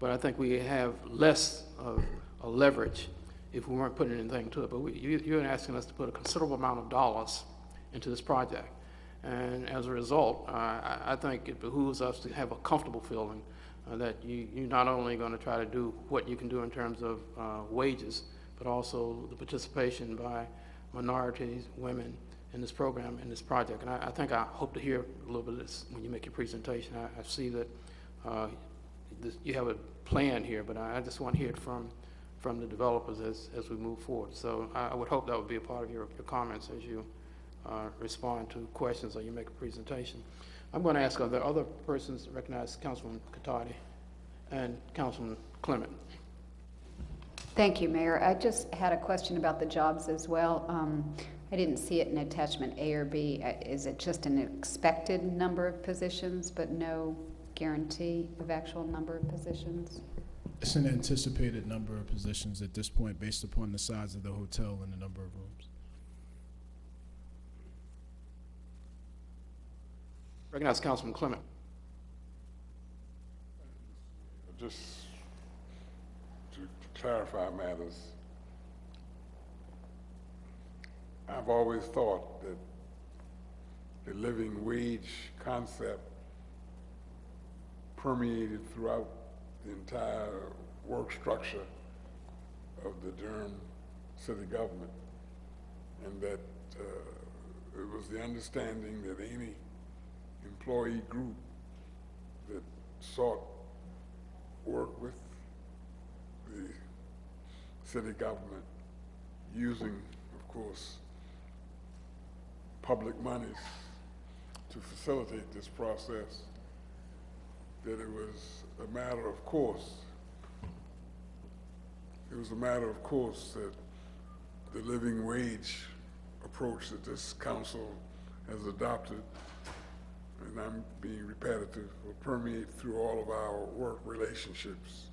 But I think we have less of a leverage if we weren't putting anything to it. But we, you, you're asking us to put a considerable amount of dollars into this project. And as a result, uh, I, think it behooves us to have a comfortable feeling uh, that you, you're not only going to try to do what you can do in terms of uh, wages, but also the participation by minorities, women in this program, in this project. And I, I think I hope to hear a little bit of this when you make your presentation. I, I see that uh, you have a plan here, but I, I just want to hear it from, from the developers as, as we move forward. So I, I would hope that would be a part of your, your comments as you uh, respond to questions or you make a presentation. I'm going to ask, are there other persons recognized? Councilman Catotti and Councilman Clement. Thank you, Mayor. I just had a question about the jobs as well. Um, I didn't see it in attachment A or B. Uh, Is it just an expected number of positions, but no guarantee of actual number of positions? It's an anticipated number of positions at this point based upon the size of the hotel and the number of rooms. Recognize Councilman Clement. Just to clarify matters, I've always thought that the living wage concept permeated throughout the entire work structure of the Durham city government, and that uh, it was the understanding that any employee group that sought work with the city government using, of course, public monies to facilitate this process, that it was a matter of course, it was a matter of course that the living wage approach that this council has adopted and I'm being repetitive, will permeate through all of our work relationships.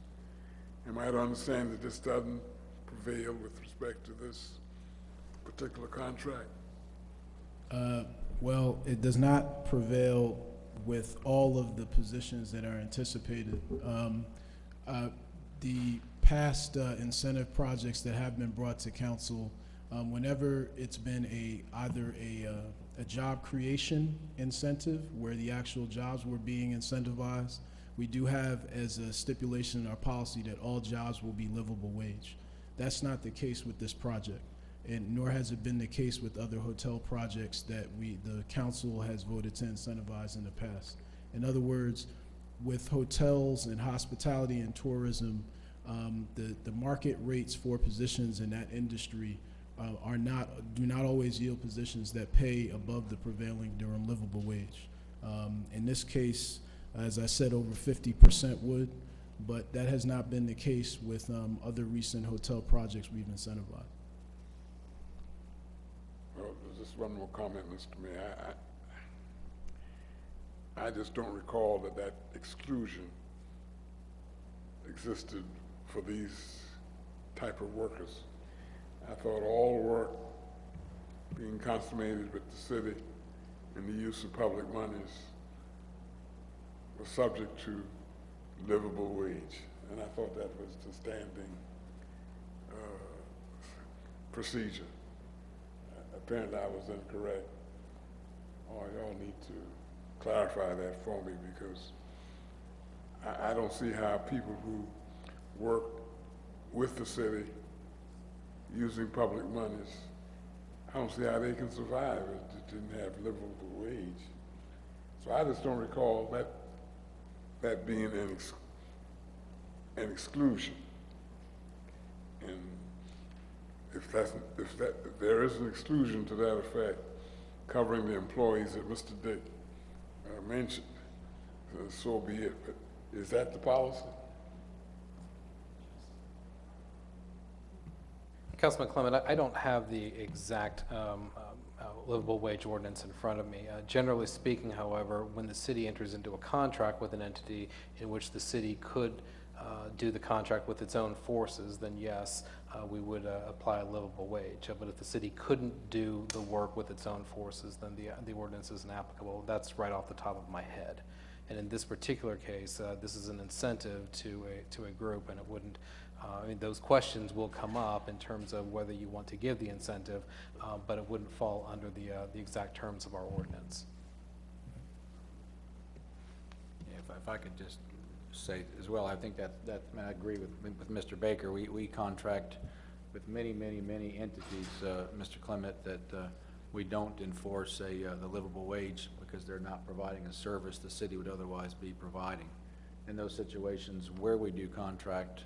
Am I to understand that this doesn't prevail with respect to this particular contract? Uh, Well, it does not prevail with all of the positions that are anticipated. Um, uh, The past uh, incentive projects that have been brought to council, um, whenever it's been a, either a, uh, a job creation incentive, where the actual jobs were being incentivized, we do have as a stipulation in our policy that all jobs will be livable wage. That's not the case with this project and nor has it been the case with other hotel projects that we, the council has voted to incentivize in the past. In other words, with hotels and hospitality and tourism, um, the, the market rates for positions in that industry uh, are not, do not always yield positions that pay above the prevailing Durham livable wage. Um, in this case, as I said, over fifty percent would, but that has not been the case with um, other recent hotel projects we've incentivized. Well, there's one more comment, Mr. Mayor. I, I, I just don't recall that that exclusion existed for these type of workers. I thought all work being consummated with the city and the use of public monies was subject to livable wage. And I thought that was the standing uh, procedure. Apparently I was incorrect. Oh, y'all need to clarify that for me because I, I don't see how people who work with the city using public monies, I don't see how they can survive if they didn't have livable wage. So I just don't recall that, that being an ex, an exclusion. And if that's, if that, if there is an exclusion to that effect, covering the employees that Mr. Dick uh, mentioned, uh, so be it. But is that the policy? Councilman Clement, I- I don't have the exact um, uh, livable wage ordinance in front of me. Uh, Generally speaking, however, when the city enters into a contract with an entity in which the city could uh, do the contract with its own forces, then yes, uh, we would uh, apply a livable wage. But if the city couldn't do the work with its own forces, then the, the ordinance isn't applicable. That's right off the top of my head. And in this particular case, uh, this is an incentive to a, to a group, and it wouldn't, uh, I mean, those questions will come up in terms of whether you want to give the incentive, uh, but it wouldn't fall under the, uh, the exact terms of our ordinance. If, if I could just say as well, I think that, that, I mean, I agree with, with Mr. Baker. We, we contract with many, many, many entities, uh, Mr. Clement, that, uh, we don't enforce a, uh, the livable wage because they're not providing a service the city would otherwise be providing. In those situations where we do contract,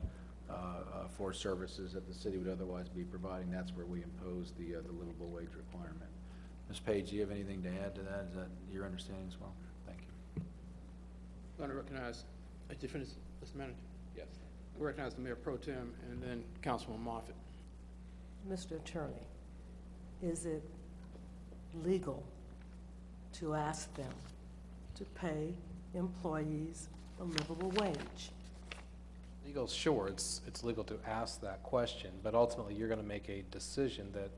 uh, uh, for services that the city would otherwise be providing, that's where we impose the, uh, the livable wage requirement. Ms. Page, do you have anything to add to that? Is that your understanding as well? Thank you. I'm going to recognize, did you finish, Mr. Manager? Yes. I recognize the Mayor Pro Tem and then Councilman Moffitt. Mr. Attorney, is it legal to ask them to pay employees a livable wage? Legal, sure, it's, it's legal to ask that question, but ultimately, you're going to make a decision that,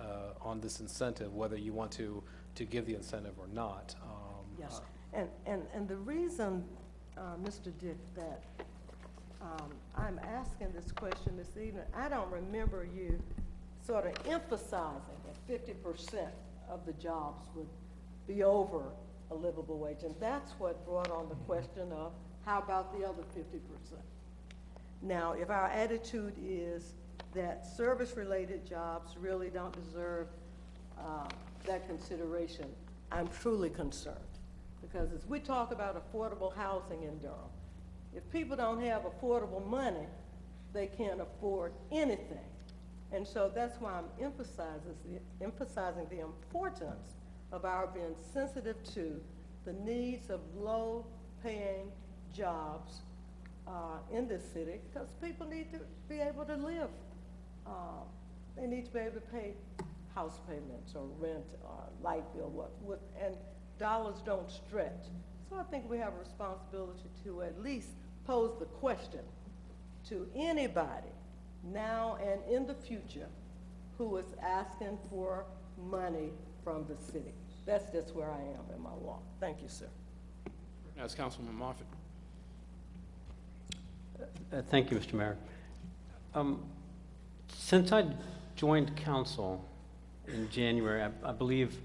uh, on this incentive, whether you want to, to give the incentive or not. Um, Yes, uh, and, and, and the reason, uh, Mr. Dick, that um, I'm asking this question this evening, I don't remember you sort of emphasizing that fifty percent of the jobs would be over a livable wage, and that's what brought on the question of, how about the other fifty percent? Now, if our attitude is that service-related jobs really don't deserve uh, that consideration, I'm truly concerned. Because as we talk about affordable housing in Durham, if people don't have affordable money, they can't afford anything. And so that's why I'm emphasizing the, emphasizing the importance of our being sensitive to the needs of low-paying jobs uh, in this city, because people need to be able to live. Uh, They need to be able to pay house payments or rent or light bill, what, what, and dollars don't stretch. So I think we have a responsibility to at least pose the question to anybody, now and in the future, who is asking for money from the city. That's just where I am in my walk. Thank you, sir. Recognize Councilman Moffitt. Uh, Thank you, Mr. Mayor. Um, Since I joined council in January, I- I believe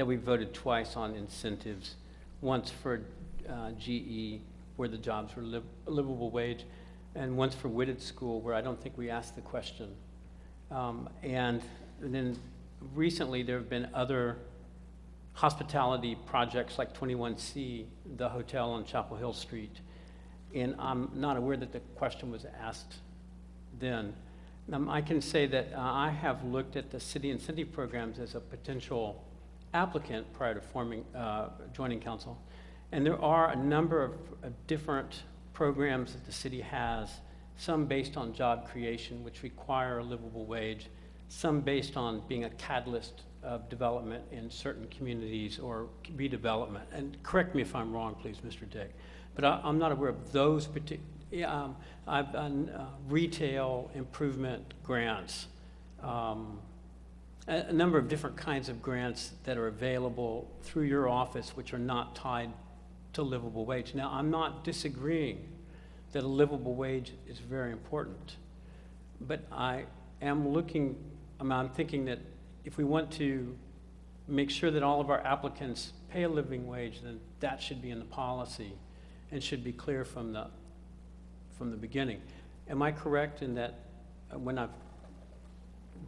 that we voted twice on incentives, once for uh, GE, where the jobs were liv- livable wage, and once for Whitted School, where I don't think we asked the question. Um, And then recently, there have been other hospitality projects like 21C, the hotel on Chapel Hill Street, and I'm not aware that the question was asked then. Um, I can say that uh, I have looked at the city incentive programs as a potential applicant prior to forming, uh, joining council. And there are a number of, of different programs that the city has, some based on job creation, which require a livable wage, some based on being a catalyst of development in certain communities or redevelopment. And correct me if I'm wrong, please, Mr. Dick. But I, I'm not aware of those particular, um, I've done uh, retail improvement grants, um, a, number of different kinds of grants that are available through your office, which are not tied to livable wage. Now, I'm not disagreeing that a livable wage is very important, but I am looking, I'm, I'm thinking that if we want to make sure that all of our applicants pay a living wage, then that should be in the policy. and should be clear from the, from the beginning. Am I correct in that uh, when I've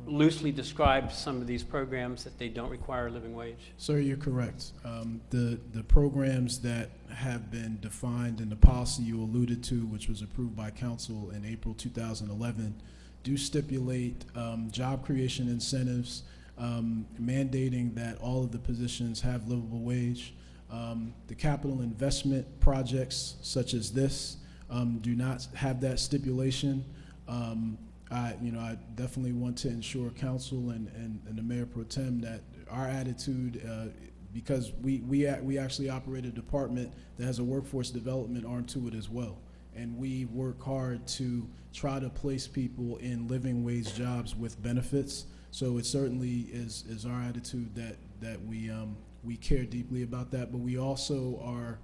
loosely described some of these programs, that they don't require a living wage? Sir, you're correct. Um, The, the programs that have been defined in the policy you alluded to, which was approved by council in April 2011, do stipulate um, job creation incentives, um, mandating that all of the positions have livable wage. Um, The capital investment projects such as this um, do not have that stipulation. Um, I, you know, I definitely want to ensure council and, and, and the mayor pro tem that our attitude, uh, because we, we, we actually operate a department that has a workforce development arm to it as well. And we work hard to try to place people in living wage jobs with benefits. So it certainly is, is our attitude that, that we, um, we care deeply about that, but we also are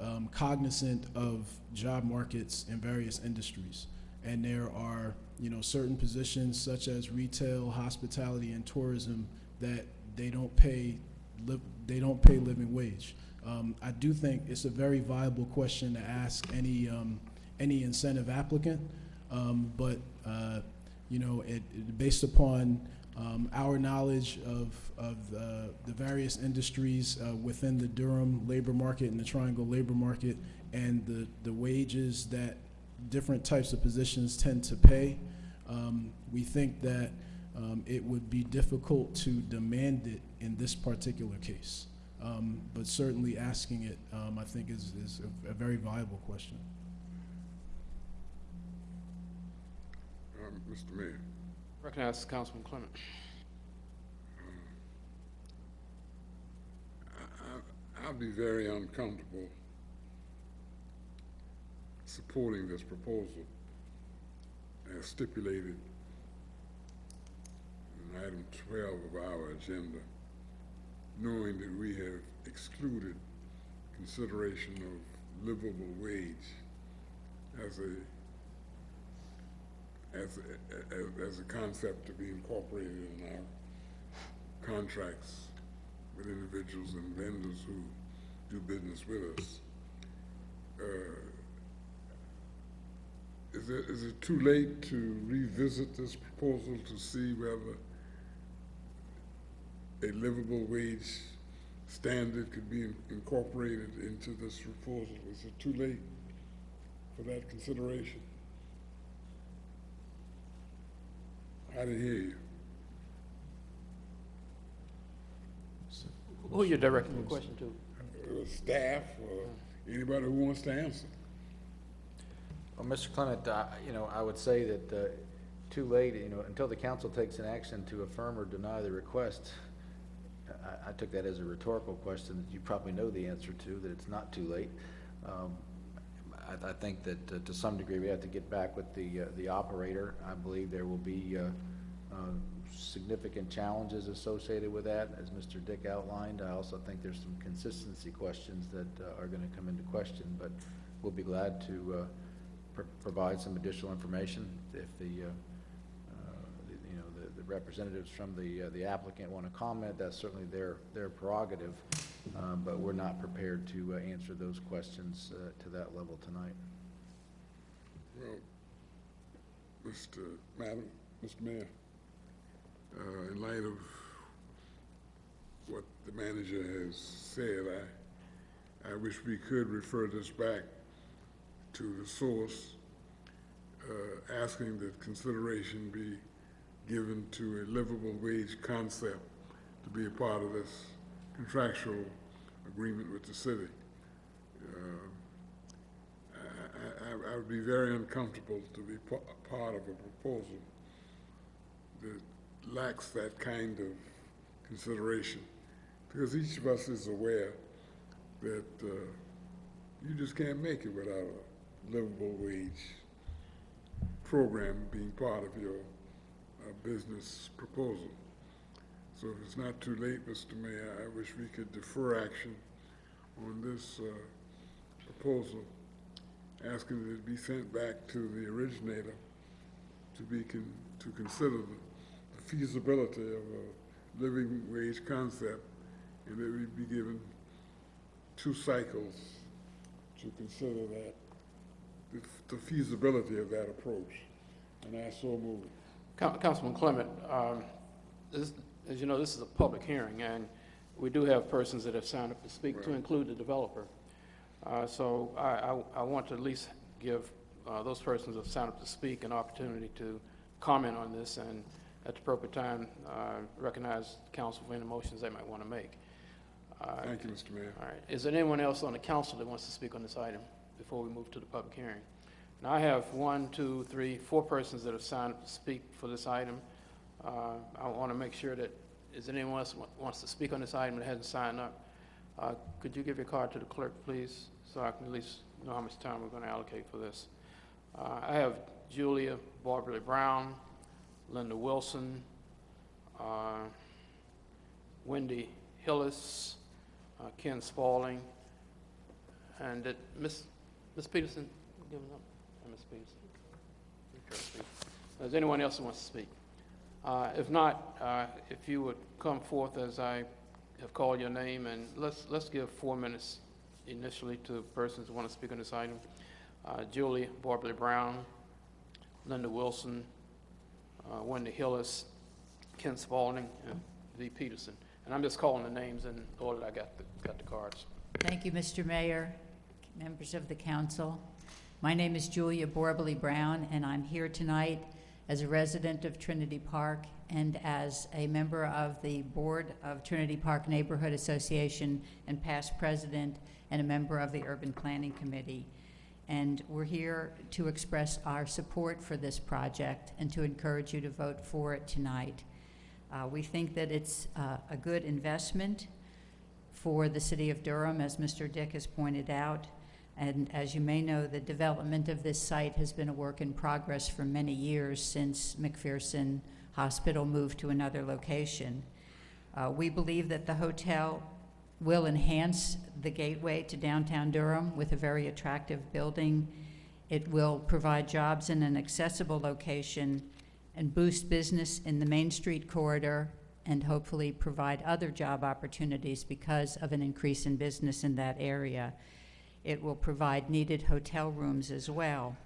um, cognizant of job markets in various industries. And there are, you know, certain positions such as retail, hospitality, and tourism that they don't pay, they don't pay living wage. Um, I do think it's a very viable question to ask any, um, any incentive applicant. Um, but, uh, you know, it, it- based upon, um, our knowledge of, of, uh, the various industries, uh, within the Durham labor market and the Triangle labor market and the, the wages that different types of positions tend to pay, um, we think that, um, it would be difficult to demand it in this particular case. Um, but certainly asking it, um, I think is, is a, a very viable question. Um, Mr. Mayor, Recognize Councilman Clement. I, I, I'd be very uncomfortable supporting this proposal as stipulated in item twelve of our agenda, knowing that we have excluded consideration of livable wage as a as a, as a concept to be incorporated in our contracts with individuals and vendors who do business with us. Uh, is it, is it too late to revisit this proposal to see whether a livable wage standard could be in- incorporated into this proposal? Is it too late for that consideration? I didn't hear you. Who are you directing the question to? Uh, Staff or anybody who wants to answer? Well, Mr. Clement, uh, you know, I would say that, uh, too late, you know, until the council takes an action to affirm or deny the request, I, I took that as a rhetorical question that you probably know the answer to, that it's not too late. Um, I, I think that uh, to some degree, we have to get back with the, uh, the operator. I believe there will be, uh, uh, significant challenges associated with that, as Mr. Dick outlined. I also think there's some consistency questions that uh, are gonna come into question, but we'll be glad to, uh, pr- provide some additional information if the, uh, uh, the- you know, the, the representatives from the, uh, the applicant want to comment, that's certainly their, their prerogative. Um, but we're not prepared to, uh, answer those questions, to that level tonight. Well, Mr. Madam, Mr. Mayor, in light of what the manager has said, I, I wish we could refer this back to the source, uh, asking that consideration be given to a livable wage concept to be a part of this contractual agreement with the city. Uh, I, I, would be very uncomfortable to be part of a proposal that lacks that kind of consideration. Because each of us is aware that, uh, you just can't make it without a livable wage program being part of your, uh, business proposal. So if it's not too late, Mr. Mayor, I wish we could defer action on this, uh, proposal asking that it be sent back to the originator to be con, to consider the feasibility of a living wage concept, and that we be given two cycles to consider that, the the feasibility of that approach. And I so move. Councilman Clement, um, this, as you know, this is a public hearing, and we do have persons that have signed up to speak, to include the developer. Uh, So I, I, I want to at least give uh, those persons that have signed up to speak an opportunity to comment on this, and at the appropriate time, uh, recognize council for any motions they might want to make. Uh, Thank you, Mr. Mayor. All right. Is there anyone else on the council that wants to speak on this item before we move to the public hearing? Now, I have one, two, three, four persons that have signed up to speak for this item. Uh, I want to make sure that, is anyone else wants to speak on this item that hasn't signed up? Uh, Could you give your card to the clerk, please, so I can at least know how much time we're going to allocate for this? Uh, I have Julia Barberly Brown, Linda Wilson, uh, Wendy Hillis, uh, Ken Spaulding, and did Miss Miss Peterson give up? Miss Peterson. Okay, speak. Is anyone else who wants to speak? Uh, If not, uh, if you would come forth as I have called your name, and let's, let's give four minutes initially to persons who want to speak on this item. Uh, Julie Barbley Brown, Linda Wilson, uh, Wendy Hillis, Ken Spaulding, and V. Peterson. And I'm just calling the names in order that I got the, got the cards. Thank you, Mr. Mayor, members of the council. My name is Julia Borbely Brown, and I'm here tonight as a resident of Trinity Park and as a member of the Board of Trinity Park Neighborhood Association and past president and a member of the Urban Planning Committee. And we're here to express our support for this project and to encourage you to vote for it tonight. Uh, we think that it's uh, a good investment for the city of Durham, as Mr. Dick has pointed out. And as you may know, the development of this site has been a work in progress for many years since McPherson Hospital moved to another location. Uh, we believe that the hotel will enhance the gateway to downtown Durham with a very attractive building. It will provide jobs in an accessible location and boost business in the Main Street corridor and hopefully provide other job opportunities because of an increase in business in that area. It will provide needed hotel rooms as well.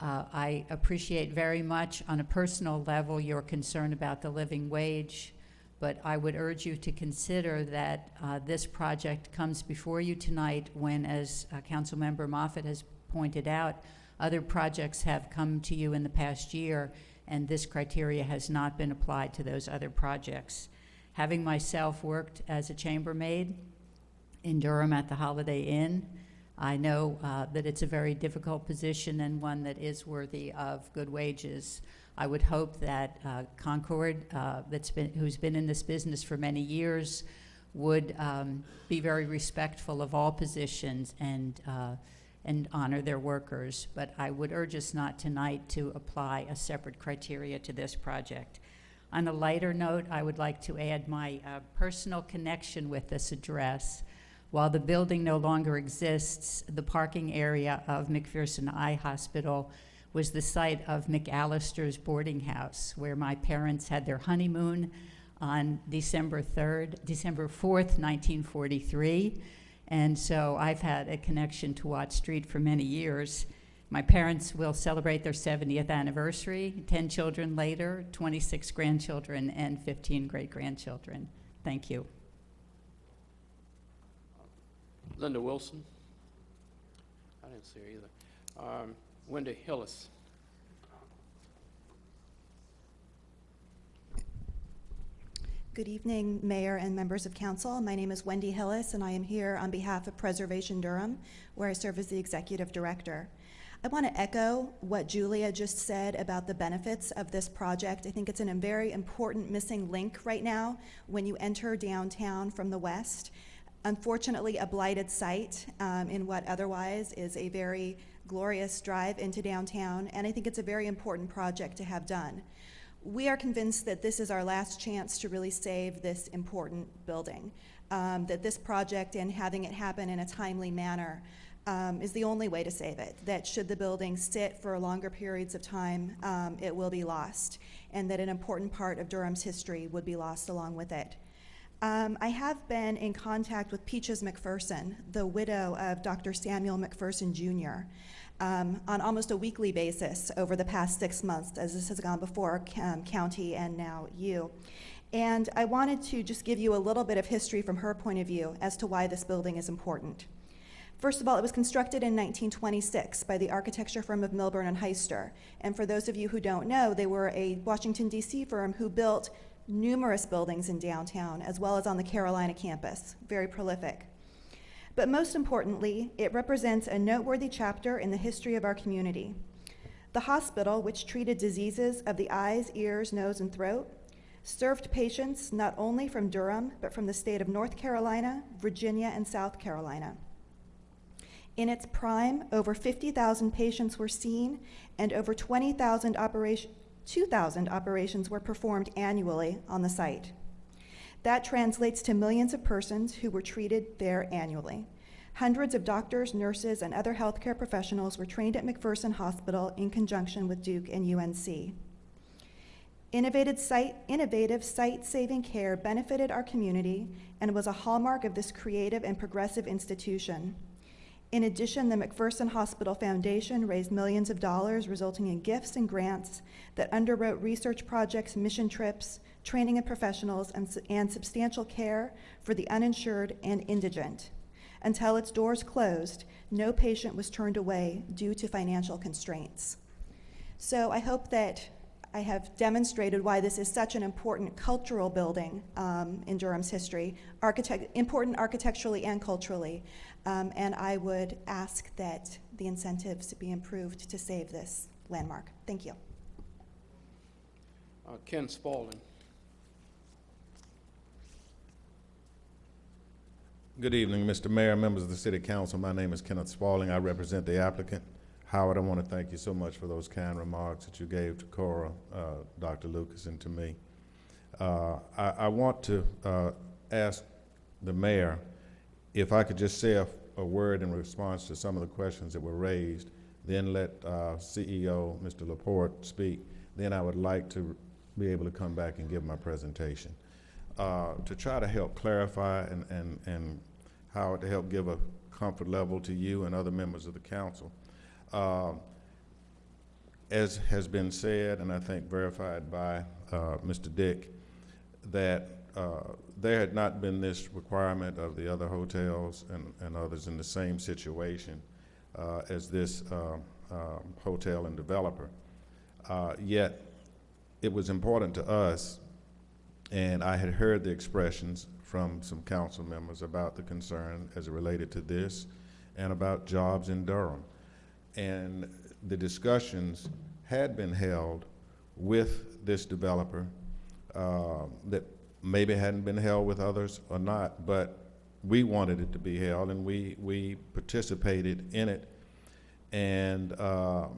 Uh, I appreciate very much on a personal level your concern about the living wage, but I would urge you to consider that uh, this project comes before you tonight when, as uh, Councilmember Moffitt has pointed out, other projects have come to you in the past year, and this criteria has not been applied to those other projects. Having myself worked as a chambermaid in Durham at the Holiday Inn, I know uh, that it's a very difficult position and one that is worthy of good wages. I would hope that uh, Concord, uh, that's been, who's been in this business for many years, would um, be very respectful of all positions and uh, and honor their workers. But I would urge us not tonight to apply a separate criteria to this project. On a lighter note, I would like to add my uh, personal connection with this address. While the building no longer exists, the parking area of McPherson Eye Hospital was the site of McAllister's boarding house, where my parents had their honeymoon on December 3rd, December 4th, 1943. And so I've had a connection to Watt Street for many years. My parents will celebrate their 70th anniversary, 10 children later, 26 grandchildren, and 15 great grandchildren. Thank you. Linda Wilson? I didn't see her either. Um, Wendy Hillis? Good evening, Mayor and members of council. My name is Wendy Hillis, and I am here on behalf of Preservation Durham, where I serve as the executive director. I want to echo what Julia just said about the benefits of this project. I think it's a very important missing link right now when you enter downtown from the west. Unfortunately, a blighted site um, in what otherwise is a very glorious drive into downtown, and I think it's a very important project to have done. We are convinced that this is our last chance to really save this important building, um, that this project and having it happen in a timely manner um, is the only way to save it, that should the building sit for longer periods of time, um, it will be lost, and that an important part of Durham's history would be lost along with it. Um, I have been in contact with Peaches McPherson, the widow of Dr. Samuel McPherson Jr., um, on almost a weekly basis over the past six months, as this has gone before um, county and now you. And I wanted to just give you a little bit of history from her point of view as to why this building is important. First of all, it was constructed in 1926 by the architecture firm of Milburn and Heister. And for those of you who don't know, they were a Washington, D.C. firm who built numerous buildings in downtown, as well as on the Carolina campus. Very prolific. But most importantly, it represents a noteworthy chapter in the history of our community. The hospital, which treated diseases of the eyes, ears, nose, and throat, served patients not only from Durham, but from the state of North Carolina, Virginia, and South Carolina. In its prime, over 50,000 patients were seen, and over 20,000 operation, 2,000 operations were performed annually on the site. That translates to millions of persons who were treated there annually. Hundreds of doctors, nurses, and other healthcare professionals were trained at McPherson Hospital in conjunction with Duke and UNC. Innovative site, innovative site-saving care benefited our community and was a hallmark of this creative and progressive institution. In addition, the McPherson Hospital Foundation raised millions of dollars, resulting in gifts and grants that underwrote research projects, mission trips, training of professionals, and, and substantial care for the uninsured and indigent. Until its doors closed, no patient was turned away due to financial constraints. So I hope that I have demonstrated why this is such an important cultural building um, in Durham's history, architect, important architecturally and culturally. Um, and I would ask that the incentives be improved to save this landmark. Thank you. Uh, Ken Spaulding. Good evening, Mr. Mayor, members of the City Council. My name is Kenneth Spaulding. I represent the applicant. Howard, I want to thank you so much for those kind remarks that you gave to Cora, uh, Dr. Lucas, and to me. Uh, I, I, want to uh, ask the mayor if I could just say a, a, word in response to some of the questions that were raised, then let uh, CEO Mr. Laport speak. Then I would like to be able to come back and give my presentation. Uh, to try to help clarify and, and, and Howard to help give a comfort level to you and other members of the council. Uh, as has been said, and I think verified by uh, Mr. Dick, that uh, there had not been this requirement of the other hotels and, and others in the same situation uh, as this uh, um, hotel and developer. Uh, yet, it was important to us, and I had heard the expressions from some council members about the concern as related to this and about jobs in Durham. And the discussions had been held with this developer uh, that maybe hadn't been held with others or not, but we wanted it to be held and we, we participated in it. And uh,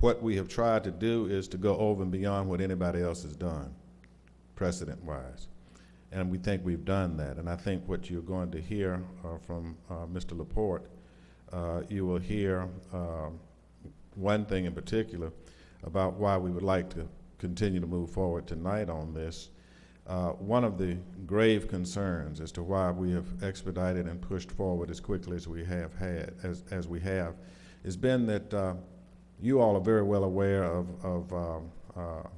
what we have tried to do is to go over and beyond what anybody else has done, precedent-wise. And we think we've done that. And I think what you're going to hear uh, from uh, Mr. Laport, uh, you will hear um, one thing in particular about why we would like to continue to move forward tonight on this. Uh, one of the grave concerns as to why we have expedited and pushed forward as quickly as we have had, as, as we have, has been that uh, you all are very well aware of, of um, uh,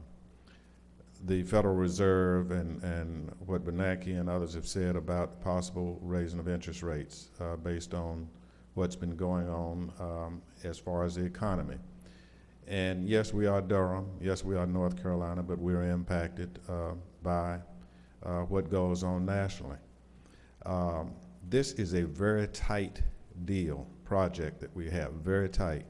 the Federal Reserve and, and what Bernanke and others have said about possible raising of interest rates uh, based on what's been going on um, as far as the economy. And yes, we are Durham. Yes, we are North Carolina, but we're impacted uh, by uh, what goes on nationally. Um, this is a very tight deal, project that we have, very tight.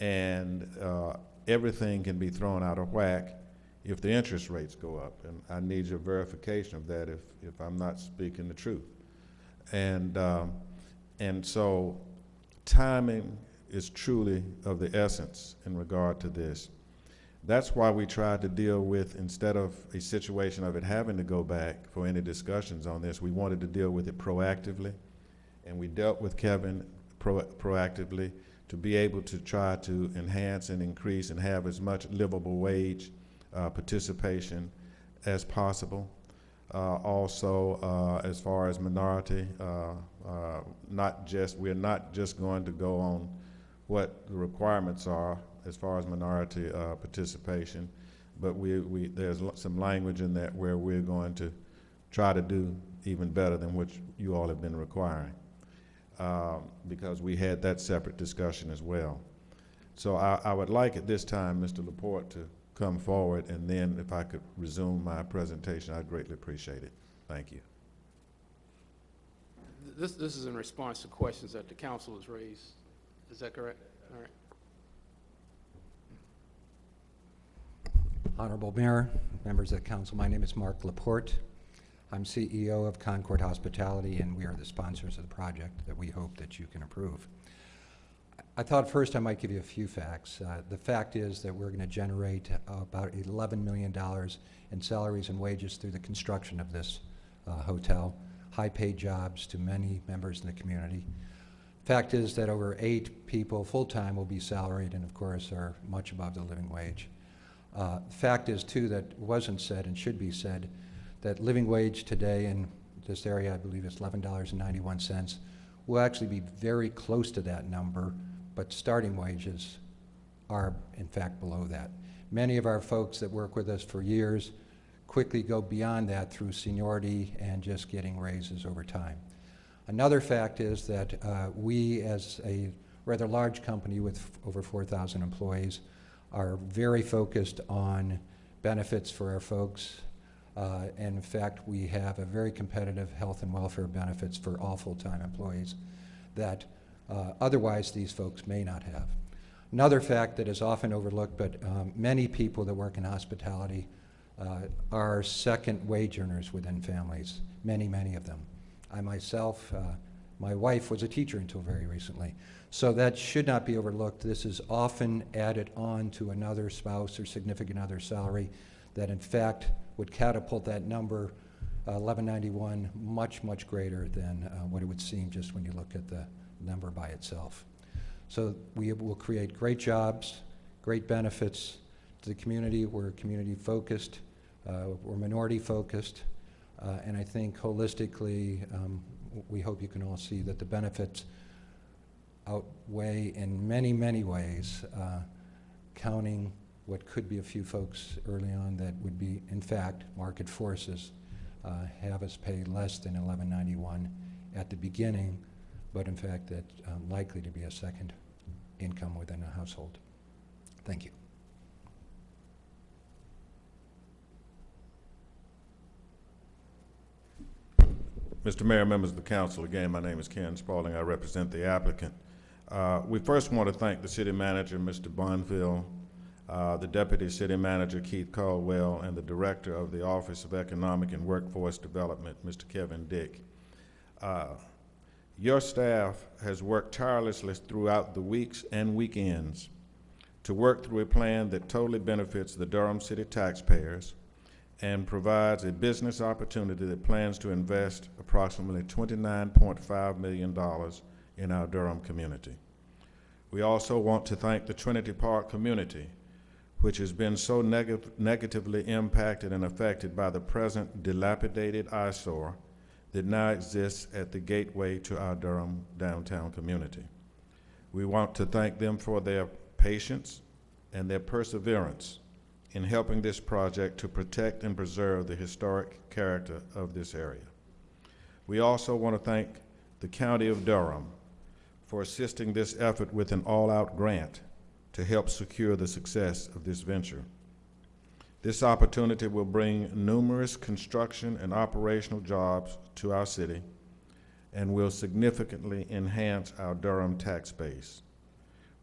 And uh, everything can be thrown out of whack if the interest rates go up. And I need your verification of that if, if I'm not speaking the truth. And, um, and so timing is truly of the essence in regard to this. That's why we tried to deal with, instead of a situation of it having to go back for any discussions on this, we wanted to deal with it proactively. And we dealt with Kevin pro proactively to be able to try to enhance and increase and have as much livable wage uh, participation as possible. Uh, also, uh, as far as minority, uh, uh, not just, we're not just going to go on what the requirements are as far as minority uh, participation, but we, we, there's some language in that where we're going to try to do even better than what you all have been requiring, uh, because we had that separate discussion as well. So I, I would like at this time, Mr. Laport, to come forward, and then if I could resume my presentation, I'd greatly appreciate it. Thank you. This, this is in response to questions that the council has raised. Is that correct? All right. Honorable Mayor, members of the council, my name is Mark Laport. I'm CEO of Concord Hospitality, and we are the sponsors of the project that we hope that you can approve. I thought first I might give you a few facts. Uh, the fact is that we're going to generate about $11 million in salaries and wages through the construction of this uh, hotel, high-paid jobs to many members in the community. Fact is that over eight people full-time will be salaried and, of course, are much above the living wage. Uh, fact is, too, that wasn't said and should be said, that living wage today in this area, I believe is $11.91, will actually be very close to that number, but starting wages are, in fact, below that. Many of our folks that work with us for years quickly go beyond that through seniority and just getting raises over time. Another fact is that uh, we, as a rather large company with over 4,000 employees, are very focused on benefits for our folks. Uh, and in fact, we have a very competitive health and welfare benefits for all full-time employees that uh, otherwise these folks may not have. Another fact that is often overlooked, but um, many people that work in hospitality uh, are second wage earners within families, many, many of them. I myself, uh, my wife was a teacher until very recently. So that should not be overlooked. This is often added on to another spouse or significant other salary that in fact would catapult that number, uh, 1191, much, much greater than uh, what it would seem just when you look at the number by itself. So we will create great jobs, great benefits to the community. We're community focused, uh, we're minority focused, uh, and I think holistically, um, we hope you can all see that the benefits outweigh in many, many ways, uh, counting what could be a few folks early on that would be, in fact, market forces uh, have us pay less than 1191 at the beginning, but in fact, that um, likely to be a second income within a household. Thank you. Mr. Mayor, members of the council, again, my name is Ken Spaulding. I represent the applicant. Uh, We first want to thank the city manager, Mr. Bonfield, uh, the deputy city manager, Keith Chadwell, and the director of the Office of Economic and Workforce Development, Mr. Kevin Dick. Uh, Your staff has worked tirelessly throughout the weeks and weekends to work through a plan that totally benefits the Durham City taxpayers and provides a business opportunity that plans to invest approximately $29.5 million in our Durham community. We also want to thank the Trinity Park community, which has been so neg- negatively impacted and affected by the present dilapidated eyesore that now exists at the gateway to our Durham downtown community. We want to thank them for their patience and their perseverance in helping this project to protect and preserve the historic character of this area. We also want to thank the County of Durham for assisting this effort with an all-out grant to help secure the success of this venture. This opportunity will bring numerous construction and operational jobs to our city and will significantly enhance our Durham tax base.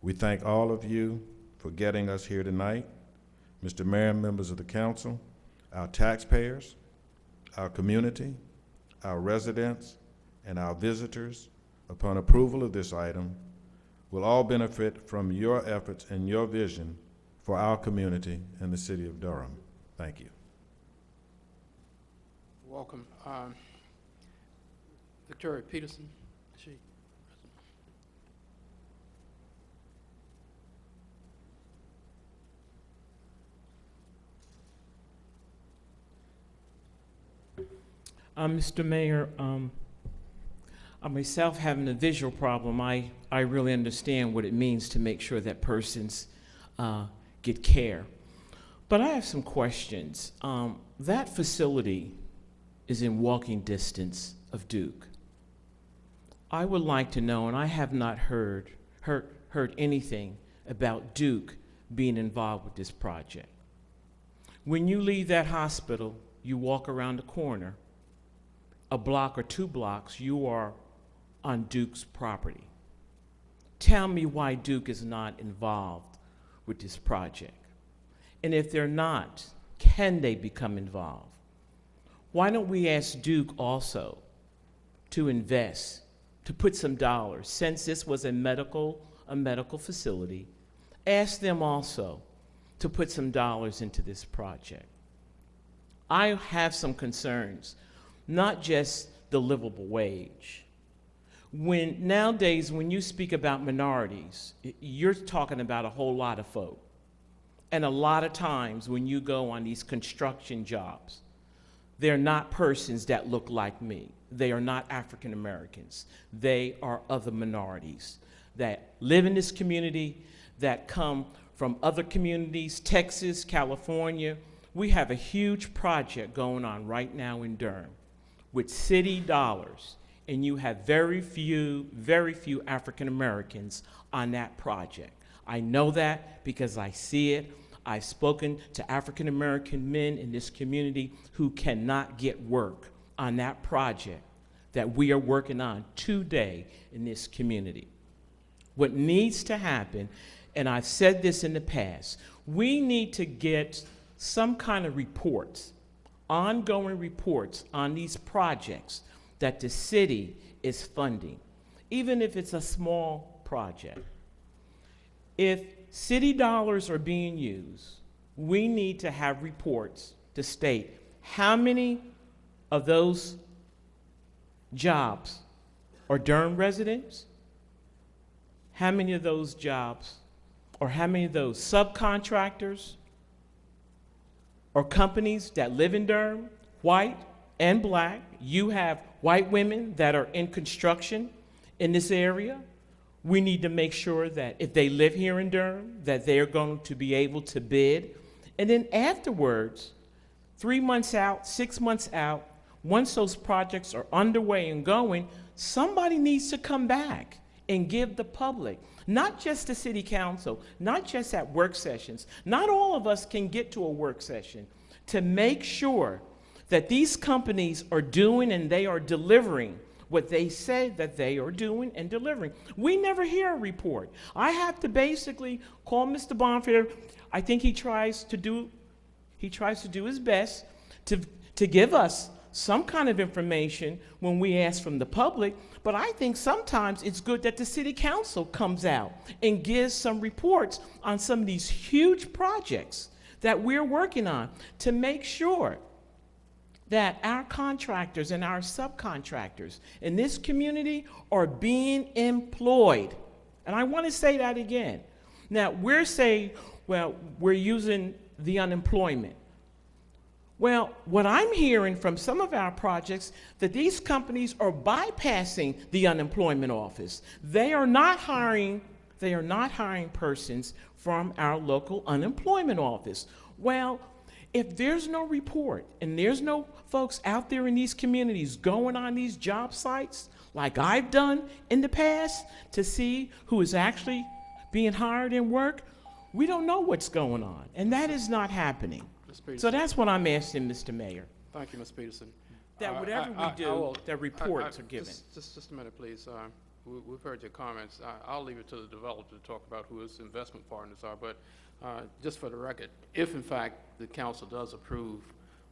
We thank all of you for getting us here tonight, Mr. Mayor, members of the council, our taxpayers, our community, our residents, and our visitors, upon approval of this item, will all benefit from your efforts and your vision for our community and the city of Durham. Thank you. Welcome. Um, Victoria Peterson, she? Uh, Mr. Mayor, um, I myself having a visual problem, I, I really understand what it means to make sure that persons uh, get care. But I have some questions. Um, that facility is in walking distance of Duke. I would like to know, and I have not heard, heard, heard anything about Duke being involved with this project. When you leave that hospital, you walk around the corner, a block or two blocks, you are on Duke's property. Tell me why Duke is not involved with this project. And if they're not, can they become involved? Why don't we ask Duke also to invest, to put some dollars, since this was a medical, a medical facility, ask them also to put some dollars into this project. I have some concerns, not just the livable wage. When nowadays, when you speak about minorities, you're talking about a whole lot of folk. And a lot of times when you go on these construction jobs, they're not persons that look like me. They are not African Americans. They are other minorities that live in this community, that come from other communities, Texas, California. We have a huge project going on right now in Durham with city dollars, and you have very few, very few African Americans on that project. I know that because I see it. I've spoken to African American men in this community who cannot get work on that project that we are working on today in this community. What needs to happen, and I've said this in the past, we need to get some kind of reports, ongoing reports on these projects that the city is funding, even if it's a small project. If city dollars are being used, we need to have reports to state how many of those jobs are Durham residents, how many of those jobs, or how many of those subcontractors or companies that live in Durham, white and black. You have white women that are in construction in this area. We need to make sure that if they live here in Durham, that they're going to be able to bid. And then afterwards, three months out, six months out, once those projects are underway and going, somebody needs to come back and give the public, not just the city council, not just at work sessions, not all of us can get to a work session, to make sure that these companies are doing and they are delivering what they say that they are doing and delivering. We never hear a report. I have to basically call Mr. Bonfield. I think he tries to do, he tries to do his best to, to give us some kind of information when we ask from the public, but I think sometimes it's good that the city council comes out and gives some reports on some of these huge projects that we're working on to make sure that our contractors and our subcontractors in this community are being employed. And I want to say that again. Now, we're saying, well, we're using the unemployment. Well, what I'm hearing from some of our projects that these companies are bypassing the unemployment office. They are not hiring they are not hiring persons from our local unemployment office. Well, if there's no report and there's no folks out there in these communities going on these job sites like I've done in the past to see who is actually being hired and work, we don't know what's going on. And that is not happening. So that's what I'm asking, Mr. Mayor, Thank you, Ms. Peterson. that Uh, whatever I- I- we do, will- that I- I- reports are given. just- Just, just a minute, please. Uh, we- We've heard your comments. I- I'll leave it to the developer to talk about who his investment partners are, but uh, just for the record, if in fact the council does approve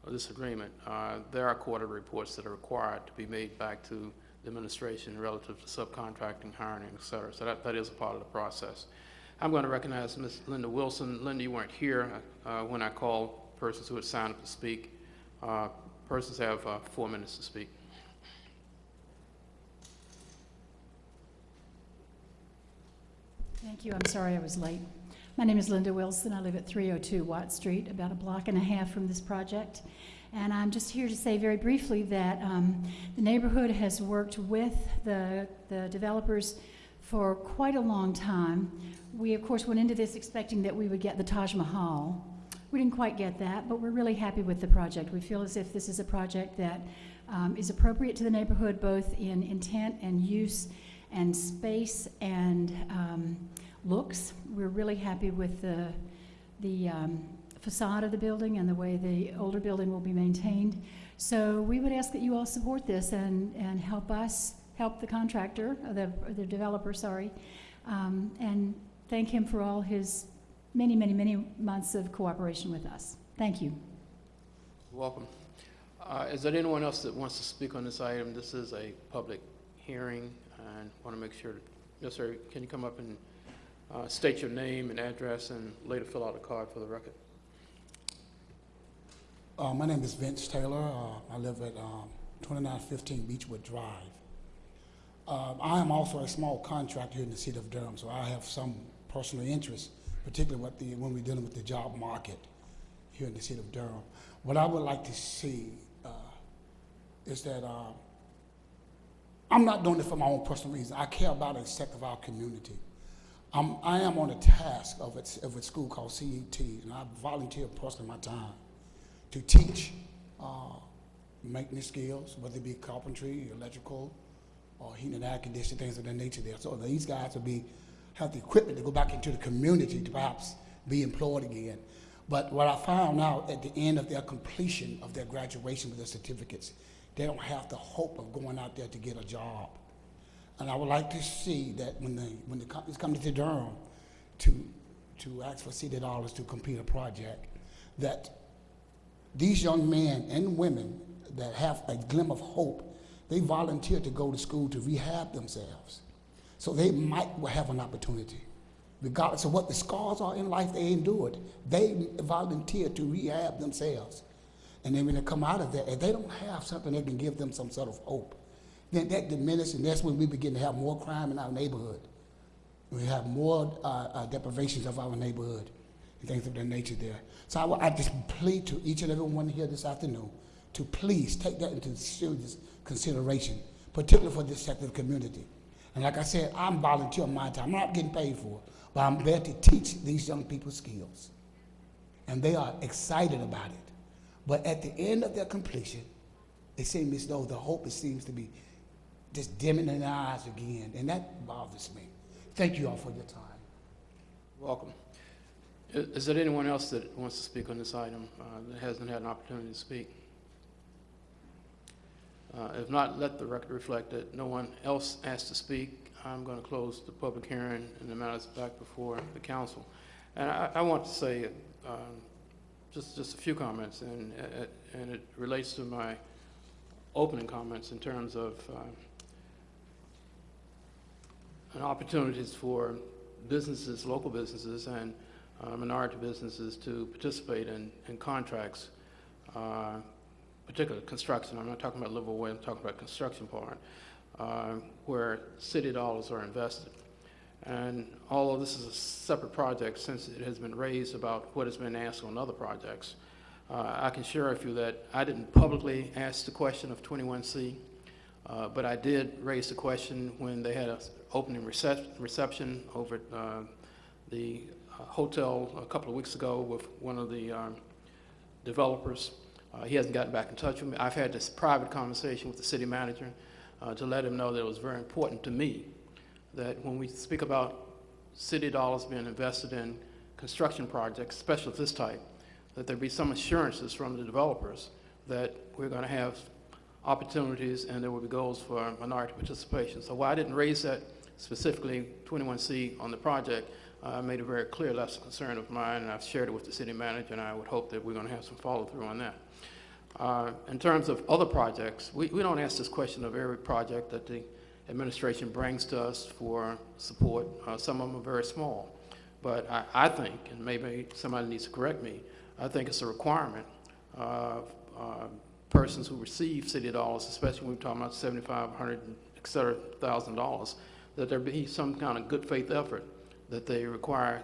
this agreement, uh, there are quarterly reports that are required to be made back to the administration relative to subcontracting, hiring, et cetera. So that, that is a part of the process. I'm going to recognize Ms. Linda Wilson. Linda, you weren't here uh, when I called persons who had signed up to speak. Uh, Persons have uh, four minutes to speak. Thank you. I'm sorry I was late. My name is Linda Wilson. I live at 302 Watt Street, about a block and a half from this project. And I'm just here to say very briefly that um, the neighborhood has worked with the, the developers for quite a long time. We, of course, went into this expecting that we would get the Taj Mahal. We didn't quite get that, but we're really happy with the project. We feel as if this is a project that um, is appropriate to the neighborhood, both in intent and use and space and um, looks. We're really happy with the, the um, facade of the building and the way the older building will be maintained. So we would ask that you all support this and, and help us, help the contractor, or the, or the developer, sorry, um, and thank him for all his many, many, many months of cooperation with us. Thank you. Welcome. Uh, Is there anyone else that wants to speak on this item? This is a public hearing, and want to make sure, yes, sir, can you come up and uh, state your name and address, and later fill out a card for the record? Uh, my name is Vince Taylor. Uh, I live at um, 2915 Beechwood Drive. Uh, I am also a small contractor here in the city of Durham, so I have some personal interest, particularly the, when we're dealing with the job market here in the city of Durham. What I would like to see uh, is that uh, I'm not doing it for my own personal reasons. I care about a sector of our community. I'm, I am on a task of a, of a school called CET, and I volunteer personally my time to teach uh, maintenance skills, whether it be carpentry, electrical, or heating and air conditioning, things of that nature there. So these guys will be, have the equipment to go back into the community to perhaps be employed again. But what I found out at the end of their completion of their graduation with their certificates, they don't have the hope of going out there to get a job. And I would like to see that when the, when the companies come to Durham to, to ask for city dollars to complete a project, that these young men and women that have a glimmer of hope, they volunteer to go to school to rehab themselves. So they might have an opportunity. Regardless of what the scars are in life they endured, they volunteer to rehab themselves. And then when they come out of that, if they don't have something that can give them some sort of hope, then that diminishes, and that's when we begin to have more crime in our neighborhood. We have more uh, uh, deprivations of our neighborhood and things of that nature there. So I, I just plead to each and every one here this afternoon to please take that into serious consideration, particularly for this sector of the community. And like I said, I'm volunteering my time. I'm not getting paid for it, but I'm there to teach these young people skills. And they are excited about it. But at the end of their completion, it seems as though the hope it seems to be just dimming in their eyes again, and that bothers me. Thank you all for your time. Welcome. Is there anyone else that wants to speak on this item uh, that hasn't had an opportunity to speak? Uh, If not, let the record reflect that no one else asked to speak. I'm going to close the public hearing and the matters back before the council. And I, I want to say um, just, just a few comments, and, and it relates to my opening comments in terms of uh, and opportunities for businesses, local businesses, and uh, minority businesses to participate in, in contracts, uh, particularly construction. I'm not talking about livable way, I'm talking about construction part, uh, where city dollars are invested. And although this is a separate project, since it has been raised about what has been asked on other projects, uh, I can share with you that I didn't publicly ask the question of 21C, uh, but I did raise the question when they had an opening recep- reception over at uh, the uh, hotel a couple of weeks ago with one of the um, developers. Uh, he hasn't gotten back in touch with me. I've had this private conversation with the city manager uh, to let him know that it was very important to me that when we speak about city dollars being invested in construction projects, especially of this type, that there be some assurances from the developers that we're going to have opportunities and there will be goals for minority participation. So while I didn't raise that specifically 21C on the project, I made it very clear that's a concern of mine and I've shared it with the city manager and I would hope that we're going to have some follow through on that. Uh, in terms of other projects, we, we don't ask this question of every project that the administration brings to us for support. Uh, some of them are very small. But I, I think, and maybe somebody needs to correct me, I think it's a requirement of uh, persons who receive city dollars, especially when we're talking about 7,500, et cetera, thousand dollars, that there be some kind of good faith effort that they require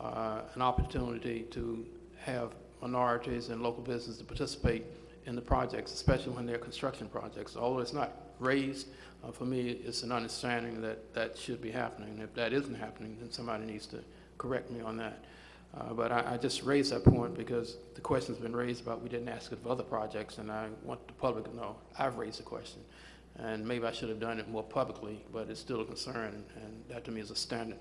uh, an opportunity to have minorities and local businesses to participate in the projects, especially when they're construction projects. Although it's not raised, uh, for me, it's an understanding that that should be happening. If that isn't happening, then somebody needs to correct me on that. Uh, But I, I just raised that point because the question's been raised about we didn't ask it of other projects, and I want the public to know I've raised the question. And maybe I should have done it more publicly, but it's still a concern, and that to me is a standard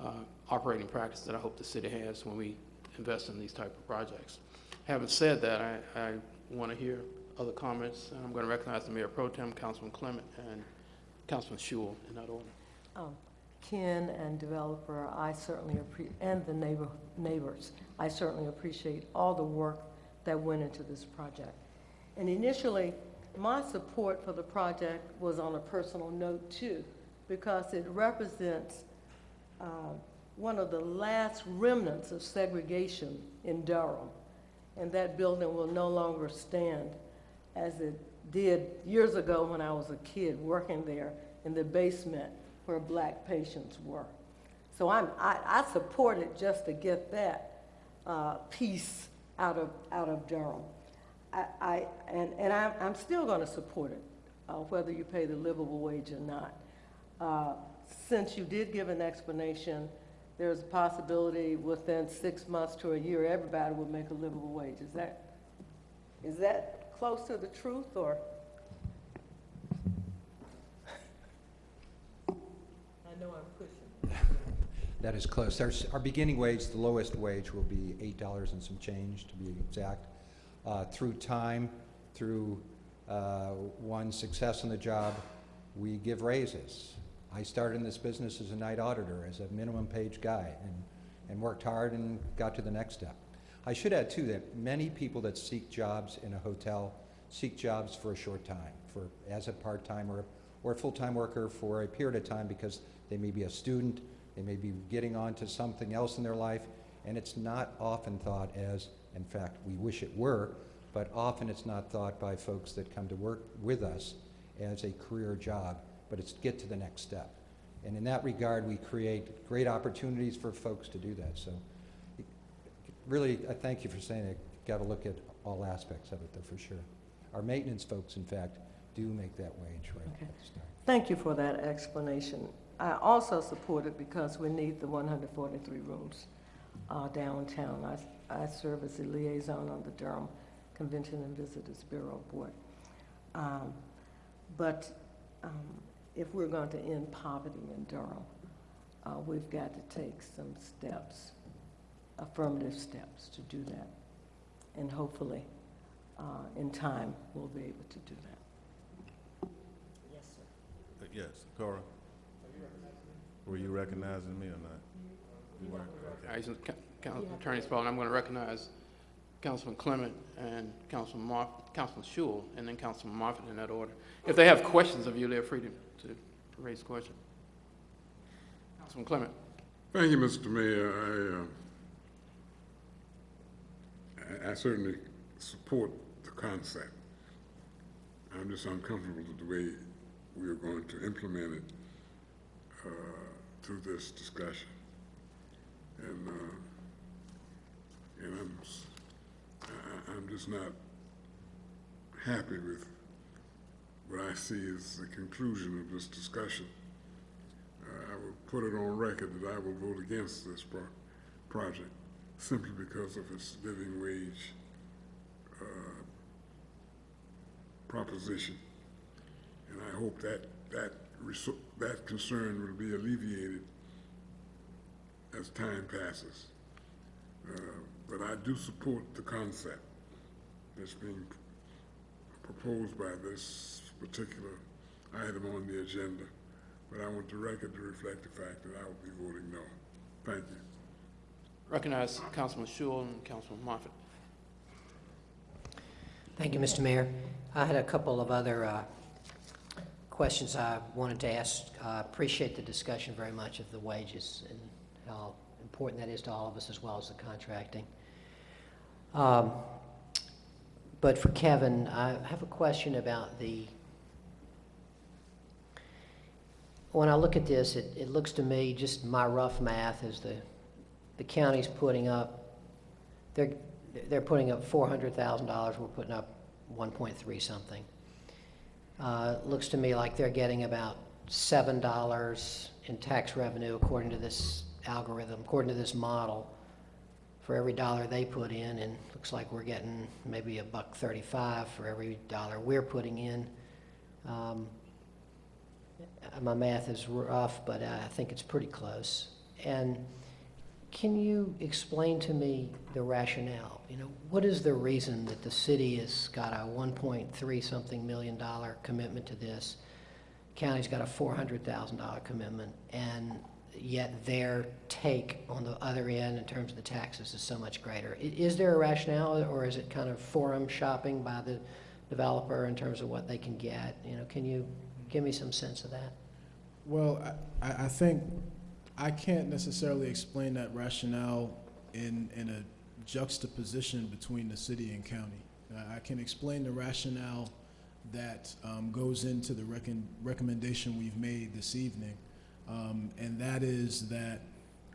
uh, operating practice that I hope the city has when we invest in these type of projects. Having said that, I, I want to hear other comments, and I'm going to recognize the Mayor Pro Tem, Councilman Clement, and Councilman Schewel in that order. Um, Ken and developer, I certainly appre, and the neighbor, neighbors, I certainly appreciate all the work that went into this project. And initially, my support for the project was on a personal note too, because it represents uh, one of the last remnants of segregation in Durham. And that building will no longer stand as it did years ago when I was a kid working there in the basement where black patients were. So I'm, I, I support it just to get that uh, piece out of, out of Durham. I, I, and, and I'm, I'm still going to support it, uh, whether you pay the livable wage or not. Uh, since you did give an explanation, there's a possibility within six months to a year, everybody will make a livable wage. Is that, is that close to the truth or? Know I'm pushing. That is close. There's, our beginning wage, the lowest wage will be eight dollars and some change, to be exact. Uh, through time, through, uh, one success on the job, we give raises. I started in this business as a night auditor, as a minimum page guy, and, and worked hard and got to the next step. I should add too that many people that seek jobs in a hotel seek jobs for a short time, for, as a part-timer or a full-time worker for a period of time because they may be a student, they may be getting on to something else in their life, and it's not often thought as, in fact, we wish it were, but often it's not thought by folks that come to work with us as a career job, but it's get to the next step. And in that regard, we create great opportunities for folks to do that. So really, I thank you for saying it. Got to look at all aspects of it, though, for sure. Our maintenance folks, in fact, do make that wage right Okay. at the start. Thank you for that explanation. I also support it because we need the 143 rooms uh, downtown. I, I serve as the liaison on the Durham Convention and Visitors Bureau Board. Um, But um, if we're going to end poverty in Durham, uh, we've got to take some steps, affirmative steps to do that. And hopefully, uh, in time, we'll be able to do that. Yes, sir. Uh, Yes, Cora? Were you recognizing me or not? You weren't? Okay. All right, since Ca- Council Attorney Spaulding, I'm going to recognize Councilman Clement and Councilman Moff, Councilman Schewel, and then Councilman Moffitt in that order. If they have questions of you, they're free to, to raise questions. Councilman Clement. Thank you, Mr. Mayor. I, uh, I- I certainly support the concept. I'm just uncomfortable with the way we are going to implement it uh, through this discussion. And, uh, and I'm, I'm just not happy with what I see as the conclusion of this discussion. Uh, I will put it on record that I will vote against this pro- project simply because of its living wage uh, proposition. And I hope that, that, that concern will be alleviated as time passes. Uh, But I do support the concept that's being proposed by this particular item on the agenda. But I want the record to reflect the fact that I will be voting no. Thank you. Recognize Councilman Schewel and Councilman Moffitt. Thank you, Mr. Mayor. I had a couple of other uh, questions I wanted to ask. I appreciate the discussion very much of the wages and how important that is to all of us as well as the contracting. Um, But for Kevin, I have a question about the, when I look at this, it, it looks to me, just my rough math is the, the county's putting up, they're, they're putting up four hundred thousand dollars, we're putting up 1.3 something. Uh, Looks to me like they're getting about $7 in tax revenue according to this algorithm, according to this model, for every dollar they put in, and looks like we're getting maybe a buck 35 for every dollar we're putting in. Um, My math is rough, but I think it's pretty close. And can you explain to me the rationale? You know, what is the reason that the city has got a 1.3 something million dollar commitment to this? County's got a $400,000 commitment, and yet their take on the other end in terms of the taxes is so much greater. Is there a rationale, or is it kind of forum shopping by the developer in terms of what they can get? You know, can you give me some sense of that? Well, I, I I think I can't necessarily explain that rationale in, in a juxtaposition between the city and county. Uh, I can explain the rationale that um, goes into the recommendation we've made this evening, um, and that is that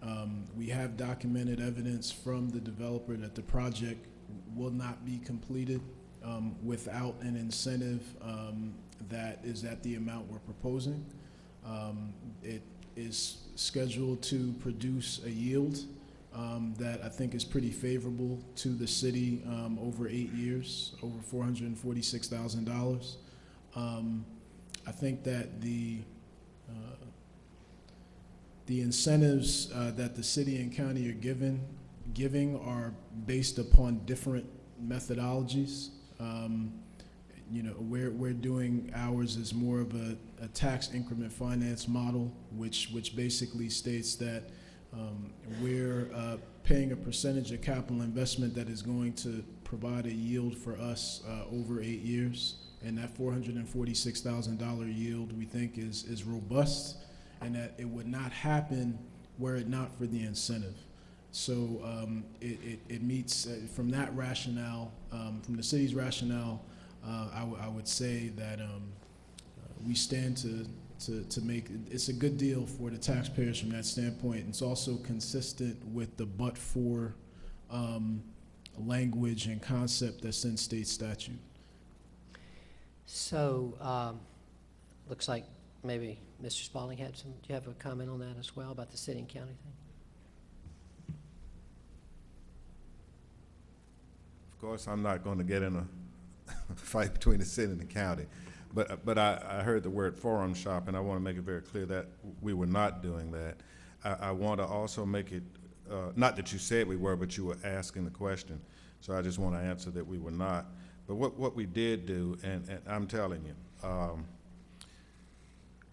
um, we have documented evidence from the developer that the project will not be completed um, without an incentive um, that is at the amount we're proposing. Um, It is scheduled to produce a yield um, that I think is pretty favorable to the city um, over eight years, over $446,000. Um, I think that the, uh, the incentives uh, that the city and county are given, giving are based upon different methodologies. Um, you know, we're, we're doing ours as more of a, a tax increment finance model, which, which basically states that um, we're uh, paying a percentage of capital investment that is going to provide a yield for us uh, over eight years. And that $446,000 yield, we think, is, is robust and that it would not happen were it not for the incentive. So um, it, it, it meets, uh, from that rationale, um, from the city's rationale, uh, I, would say that um, we stand to, to, to make, it's a good deal for the taxpayers from that standpoint. It's also consistent with the but-for um, language and concept that's in state statute. So, um, looks like maybe Mr. Spaulding had some, do you have a comment on that as well, about the city and county thing? Of course, I'm not going to get in a fight between the city and the county, but, but I, I heard the word forum shop, and I want to make it very clear that we were not doing that. I, I want to also make it, uh, not that you said we were, but you were asking the question, so I just want to answer that we were not. But what, what we did do, and, and I'm telling you, um,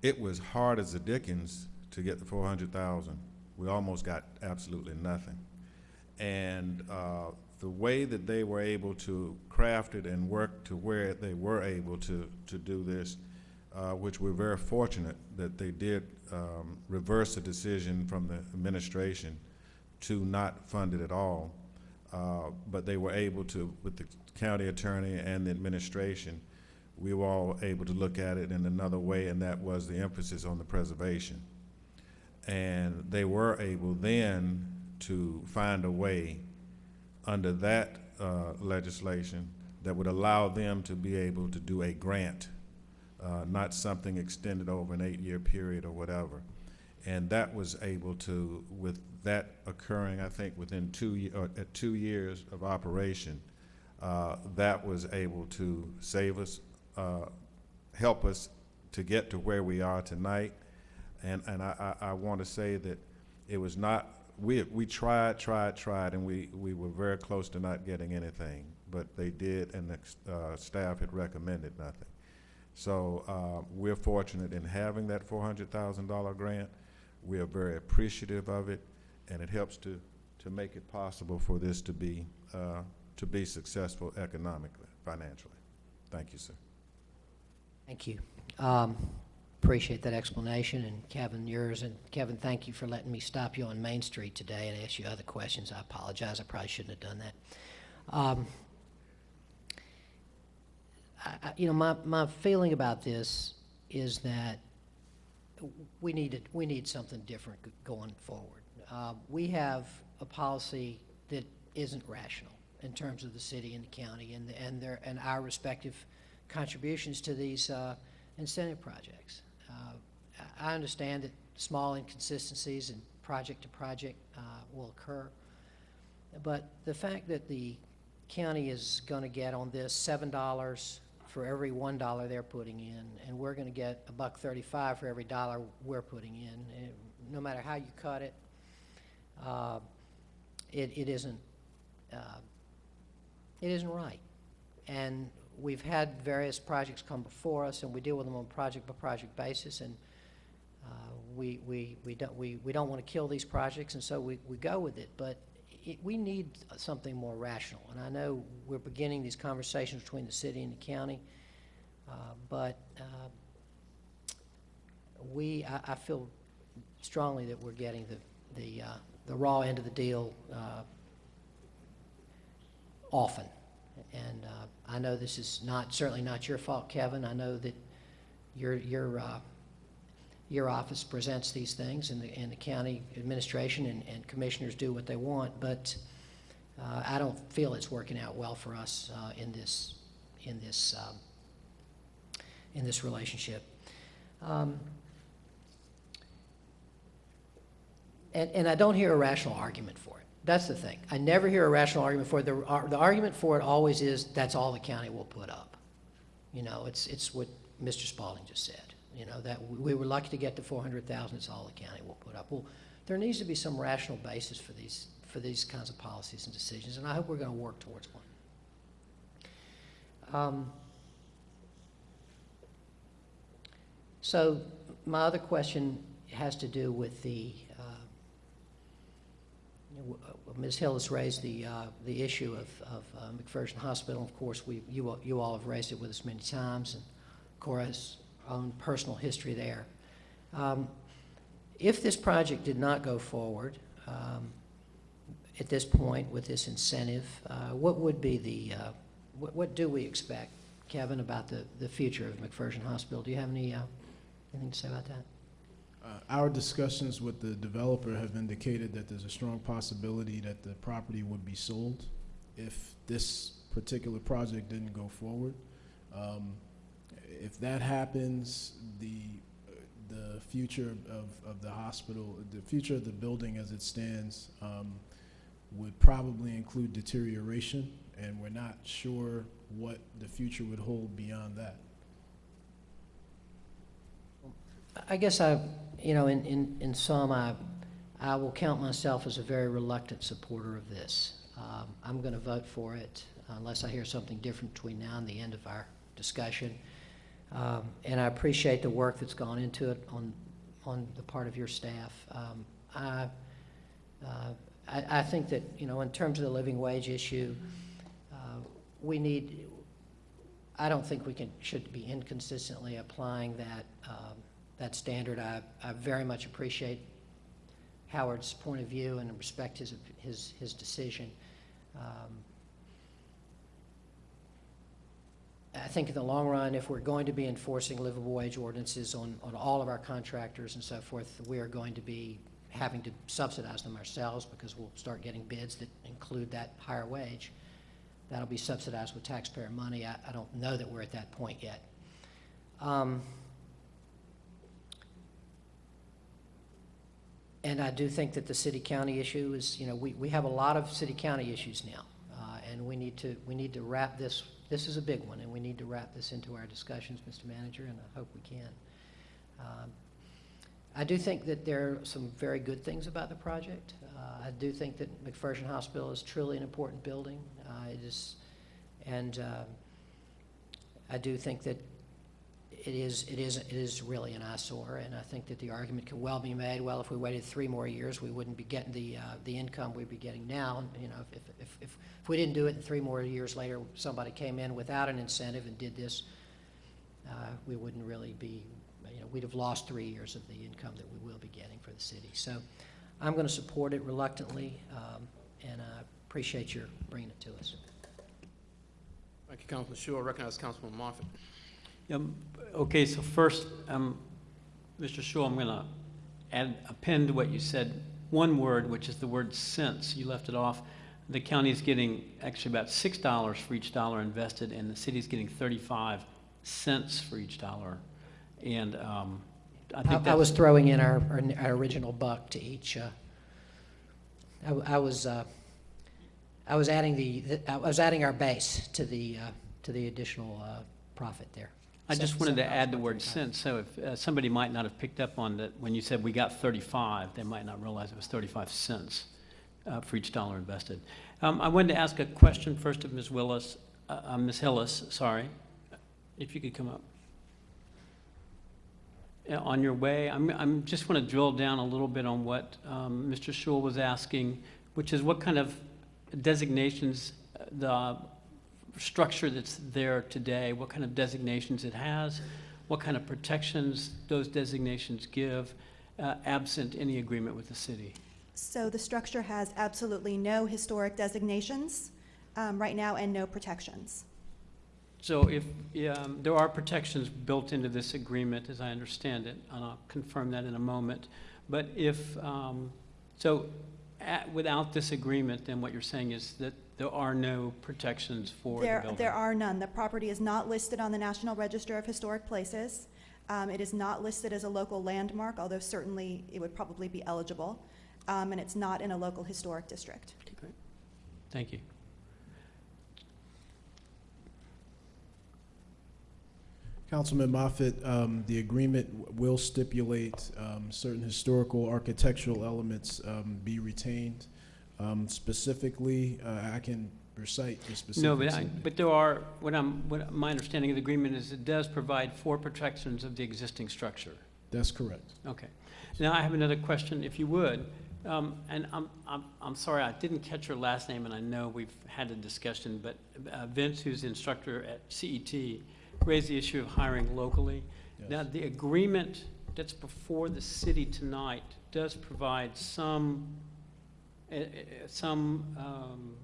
it was hard as the dickens to get the four hundred thousand. We almost got absolutely nothing. And uh, the way that they were able to craft it and work to where they were able to, to do this, uh, which we're very fortunate that they did um, reverse the decision from the administration to not fund it at all. Uh, but they were able to, with the county attorney and the administration, we were all able to look at it in another way, and that was the emphasis on the preservation. And they were able then to find a way under that uh, legislation that would allow them to be able to do a grant, uh, not something extended over an eight-year period or whatever. And that was able to, with that occurring, I think, within two, uh, two years of operation, uh, that was able to save us, uh, help us to get to where we are tonight. And, and I, I, I want to say that it was not, we, we tried, tried, tried, and we, we were very close to not getting anything. But they did, and the uh, staff had recommended nothing. So uh, we're fortunate in having that $400,000 grant. We are very appreciative of it, and it helps to, to make it possible for this to be, uh, to be successful economically, financially. Thank you, sir. Thank you. Um, Appreciate that explanation, and Kevin, yours, and Kevin, thank you for letting me stop you on Main Street today and ask you other questions. I apologize, I probably shouldn't have done that. Um, I- You know, my, my feeling about this is that we need, we need something different going forward. Uh, We have a policy that isn't rational. in terms of the city and the county and, and their, and our respective contributions to these uh, incentive projects. Uh, I understand that small inconsistencies and project to project uh, will occur, but the fact that the county is going to get on this seven dollars for every one dollar they're putting in, and we're going to get a buck thirty-five for every dollar we're putting in, eh, no matter how you cut it, uh, it, it isn't, uh, it isn't right. And we've had various projects come before us, and we deal with them on a project-by-project basis, and uh, we, we, we don't, we, we don't want to kill these projects, and so we, we go with it. But it, we need something more rational. And I know we're beginning these conversations between the city and the county, uh, but uh, we, I, I feel strongly that we're getting the, the, uh, the raw end of the deal uh, often. And uh, I know this is not, certainly not your fault, Kevin. I know that your, your, uh, your office presents these things, and the, and the county administration and, and commissioners do what they want, but uh, I don't feel it's working out well for us uh, in this, in this, um, in this relationship. Um, and, and I don't hear a rational argument for it. That's the thing. I never hear a rational argument for it. The, the argument for it always is that's all the county will put up. You know, it's, it's what Mr. Spaulding just said. You know, that we were lucky to get to 400,000, it's all the county will put up. Well, there needs to be some rational basis for these, for these kinds of policies and decisions, and I hope we're going to work towards one. Um, so my other question has to do with the, uh, uh, Ms. Hill has raised the, uh, the issue of, of uh, McPherson Hospital. Of course, we, you, you all have raised it with us many times, and Cora's own personal history there. Um, If this project did not go forward um, at this point with this incentive, uh, what would be the, uh, what, what do we expect, Kevin, about the, the future of McPherson Hospital? Do you have any, uh, anything to say about that? Uh, Our discussions with the developer have indicated that there's a strong possibility that the property would be sold if this particular project didn't go forward. Um, If that happens, the, the future of, of the hospital, the future of the building as it stands um, would probably include deterioration, and we're not sure what the future would hold beyond that. I guess I, you know, in, in, in sum, I, I will count myself as a very reluctant supporter of this. Um, I'm going to vote for it unless I hear something different between now and the end of our discussion. Um, and I appreciate the work that's gone into it on, on the part of your staff. Um, I, uh, I, I think that, you know, in terms of the living wage issue, uh, we need, I don't think we can, should be inconsistently applying that, that standard. I, I very much appreciate Howard's point of view and respect his, his, his decision. Um, I think in the long run, if we're going to be enforcing livable wage ordinances on, on all of our contractors and so forth, we are going to be having to subsidize them ourselves because we'll start getting bids that include that higher wage. That'll be subsidized with taxpayer money. I, I don't know that we're at that point yet. Um, And I do think that the city-county issue is, you know, we, we have a lot of city-county issues now. uh, And we need to, we need to wrap this, this is a big one, and we need to wrap this into our discussions, Mr. Manager, and I hope we can. Um, I do think that there are some very good things about the project. Uh, I do think that McPherson Hospital is truly an important building. Uh, It is, and uh, I do think that it is, it is, it is really an eyesore, and I think that the argument could well be made, well, if we waited three more years, we wouldn't be getting the, uh, the income we'd be getting now. You know, if, if, if, if we didn't do it and three more years later, somebody came in without an incentive and did this, uh, we wouldn't really be, you know, we'd have lost three years of the income that we will be getting for the city. So I'm going to support it reluctantly, um, and I appreciate your bringing it to us. Thank you, Councilman Schewel. Recognize Councilman Moffitt. Um, Okay, so first, um, Mr. Schewel, I'm going to add, append to what you said, one word, which is the word since. You left it off. the county is getting actually about six dollars for each dollar invested, and the city is getting thirty-five cents for each dollar. And um, I I, think I that's... was throwing in our, our, our original buck to each, uh, I, I was, uh, I was adding the, the- I was adding our base to the, uh, to the additional, uh, profit there. I just wanted to add the word cents, so if uh, somebody might not have picked up on that, when you said we got 35, they might not realize it was 35 cents uh, for each dollar invested. Um, I wanted to ask a question first of Ms. Willis, uh, uh, Ms. Hillis, sorry, if you could come up. Yeah, On your way, I'm, I'm just want to drill down a little bit on what um, Mr. Schewel was asking, which is what kind of designations uh, the structure that's there today, what kind of designations it has, what kind of protections those designations give, uh, absent any agreement with the city. So the structure has absolutely no historic designations um, right now and no protections. So if, um, there are protections built into this agreement, as I understand it, and I'll confirm that in a moment. But if, um, so at, without this agreement, then what you're saying is that there are no protections for the There, building? there are none. The property is not listed on the National Register of Historic Places. Um, It is not listed as a local landmark, although certainly it would probably be eligible. Um, And it's not in a local historic district. Thank you. Councilman Moffitt, um, the agreement will stipulate um, certain historical architectural elements um, be retained. Um, Specifically, uh, I can recite the specifics. No, but. I, but there are, what I'm, what, my understanding of the agreement is it does provide for protections of the existing structure. That's correct. Okay. Now, I have another question, if you would. Um, and I'm, I'm, I'm sorry, I didn't catch your last name, and I know we've had a discussion, but uh, Vince, who's the instructor at CET, raised the issue of hiring locally. Now, the agreement that's before the city tonight does provide some, some, um,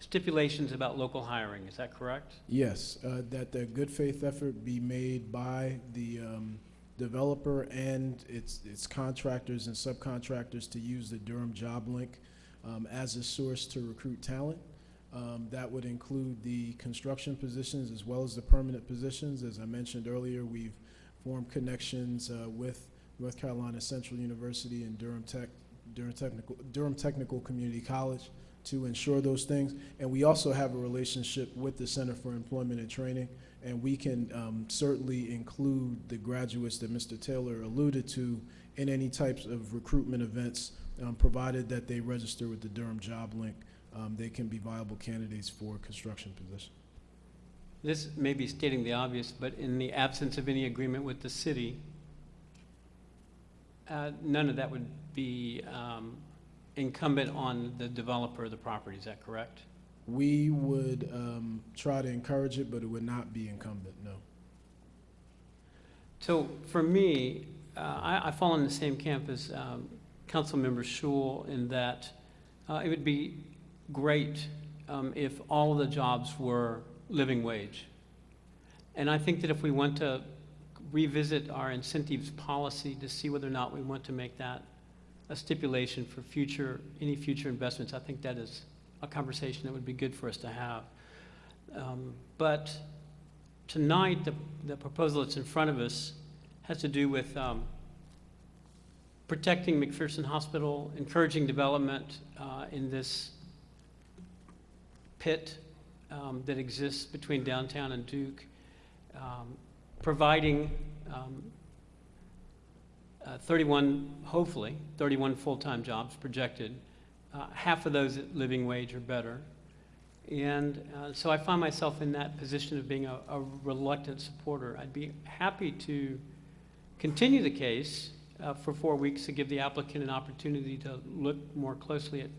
stipulations about local hiring, is that correct? Yes, uh, that the good faith effort be made by the um, developer and its, its contractors and subcontractors to use the Durham Job Link um, as a source to recruit talent. Um, That would include the construction positions as well as the permanent positions. As I mentioned earlier, we've formed connections uh, with North Carolina Central University and Durham Tech, Durham Technical, Durham Technical Community College to ensure those things. And we also have a relationship with the Center for Employment and Training, and we can um, certainly include the graduates that Mr. Taylor alluded to in any types of recruitment events, um, provided that they register with the Durham Job Link. Um, They can be viable candidates for construction positions. This may be stating the obvious, but in the absence of any agreement with the city, uh, none of that would be um, incumbent on the developer of the property, is that correct? We would um, try to encourage it, but it would not be incumbent, no. So for me, uh, I, I fall in the same camp as um, Councilmember Schewel in that uh, it would be great um, if all of the jobs were living wage. And I think that if we want to revisit our incentives policy to see whether or not we want to make that a stipulation for future, any future investments, I think that is a conversation that would be good for us to have. Um, But tonight, the, the proposal that's in front of us has to do with um, protecting McPherson Hospital, encouraging development uh, in this pit um, that exists between downtown and Duke, um, providing um, uh, 31, hopefully, 31 full-time jobs projected, uh, half of those at living wage or better. And uh, so I find myself in that position of being a, a reluctant supporter. I'd be happy to continue the case uh, for four weeks to give the applicant an opportunity to look more closely at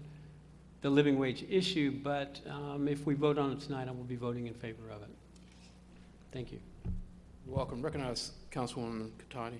the living wage issue, but um, if we vote on it tonight, I will be voting in favor of it. Thank you. Welcome. Recognize Councilwoman Catotti.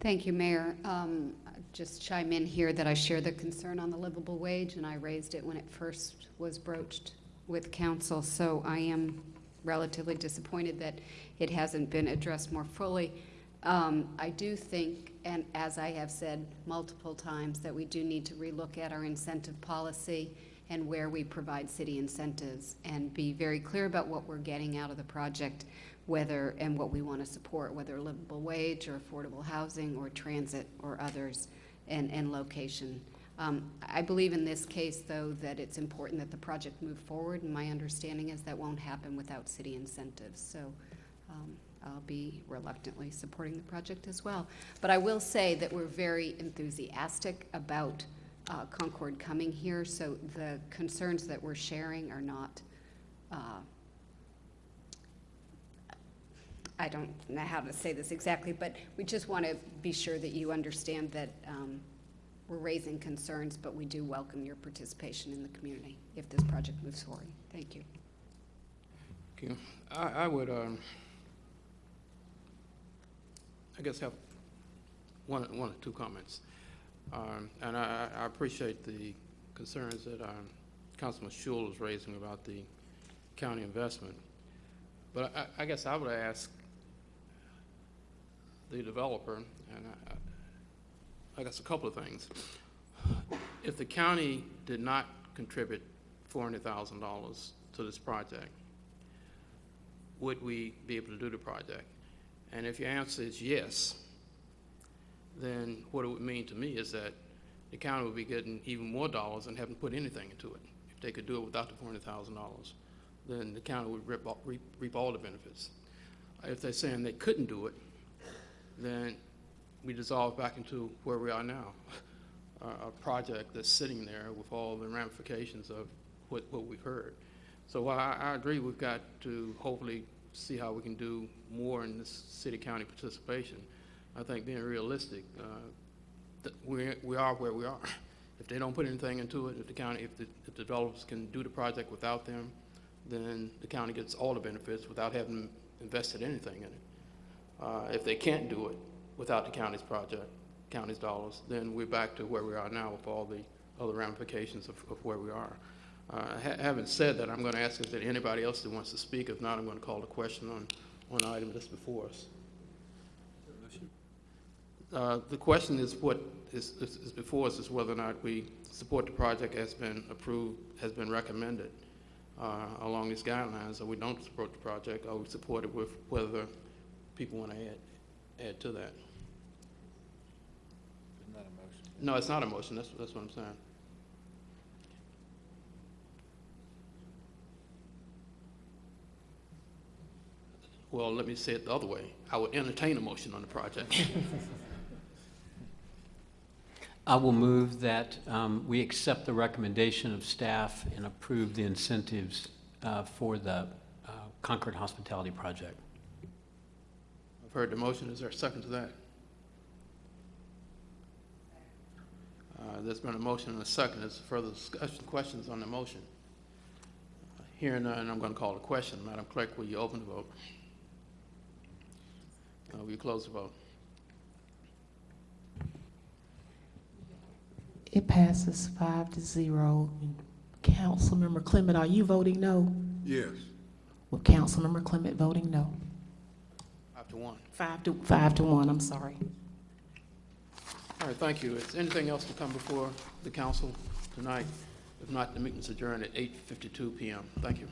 Thank you, Mayor. Um, Just chime in here that I share the concern on the livable wage, and I raised it when it first was broached with council, so I am relatively disappointed that it hasn't been addressed more fully. Um, I do think, and as I have said multiple times, that we do need to relook at our incentive policy and where we provide city incentives and be very clear about what we're getting out of the project, whether, and what we want to support, whether livable wage or affordable housing or transit or others, and, and location. Um, I believe in this case, though, that it's important that the project move forward, and my understanding is that won't happen without city incentives. So um, I'll be reluctantly supporting the project as well. But I will say that we're very enthusiastic about uh, Concord coming here, so the concerns that we're sharing are not, uh, I don't know how to say this exactly, but we just want to be sure that you understand that um, we're raising concerns, but we do welcome your participation in the community if this project moves forward. Thank you. Okay. I, I would, um, I guess have one, one or two comments. Um, and I, I appreciate the concerns that, um, Councilman Schewel is raising about the county investment. But I, I guess I would ask the developer, and I, I guess a couple of things. If the county did not contribute four hundred thousand dollars to this project, would we be able to do the project? And if your answer is yes, then what it would mean to me is that the county would be getting even more dollars and haven't put anything into it. If they could do it without the four hundred thousand dollars, then the county would reap, reap all the benefits. If they're saying they couldn't do it, then we dissolve back into where we are now. A, project that's sitting there with all the ramifications of what, what we've heard. So I, I agree we've got to hopefully see how we can do more in this city-county participation, I think being realistic, uh, we, we are where we are. If they don't put anything into it, if the county, if the, if the developers can do the project without them, then the county gets all the benefits without having invested anything in it. Uh, if they can't do it without the county's project, county's dollars, then we're back to where we are now with all the other ramifications of, of where we are. Uh, ha- having said that, I'm going to ask if there anybody else that wants to speak. If not, I'm going to call the question on, on the item that's before us. Uh, The question is what is, is is before us is whether or not we support the project has been approved, has been recommended uh, along these guidelines, or we don't support the project, or we support it with whether people want to add, add to that. Isn't that a motion? No, it's not a motion, that's, that's what I'm saying. Well, let me say it the other way. I would entertain a motion on the project. I will move that um, we accept the recommendation of staff and approve the incentives uh, for the uh, Concord Hospitality Project. I've heard the motion, is there a second to that? Uh, There's been a motion and a second, is there further discussion, questions on the motion? Hearing none, I'm going to call the question. Madam Clerk, will you open the vote? Uh, Will you close the vote? It passes five to zero. Councilmember Clement, are you voting no? Yes. Well, Councilmember Clement voting no. Five to one. Five to, five to one, I'm sorry. All right, thank you. Is anything else to come before the council tonight? If not, the meeting's adjourned at 8:52 PM. Thank you.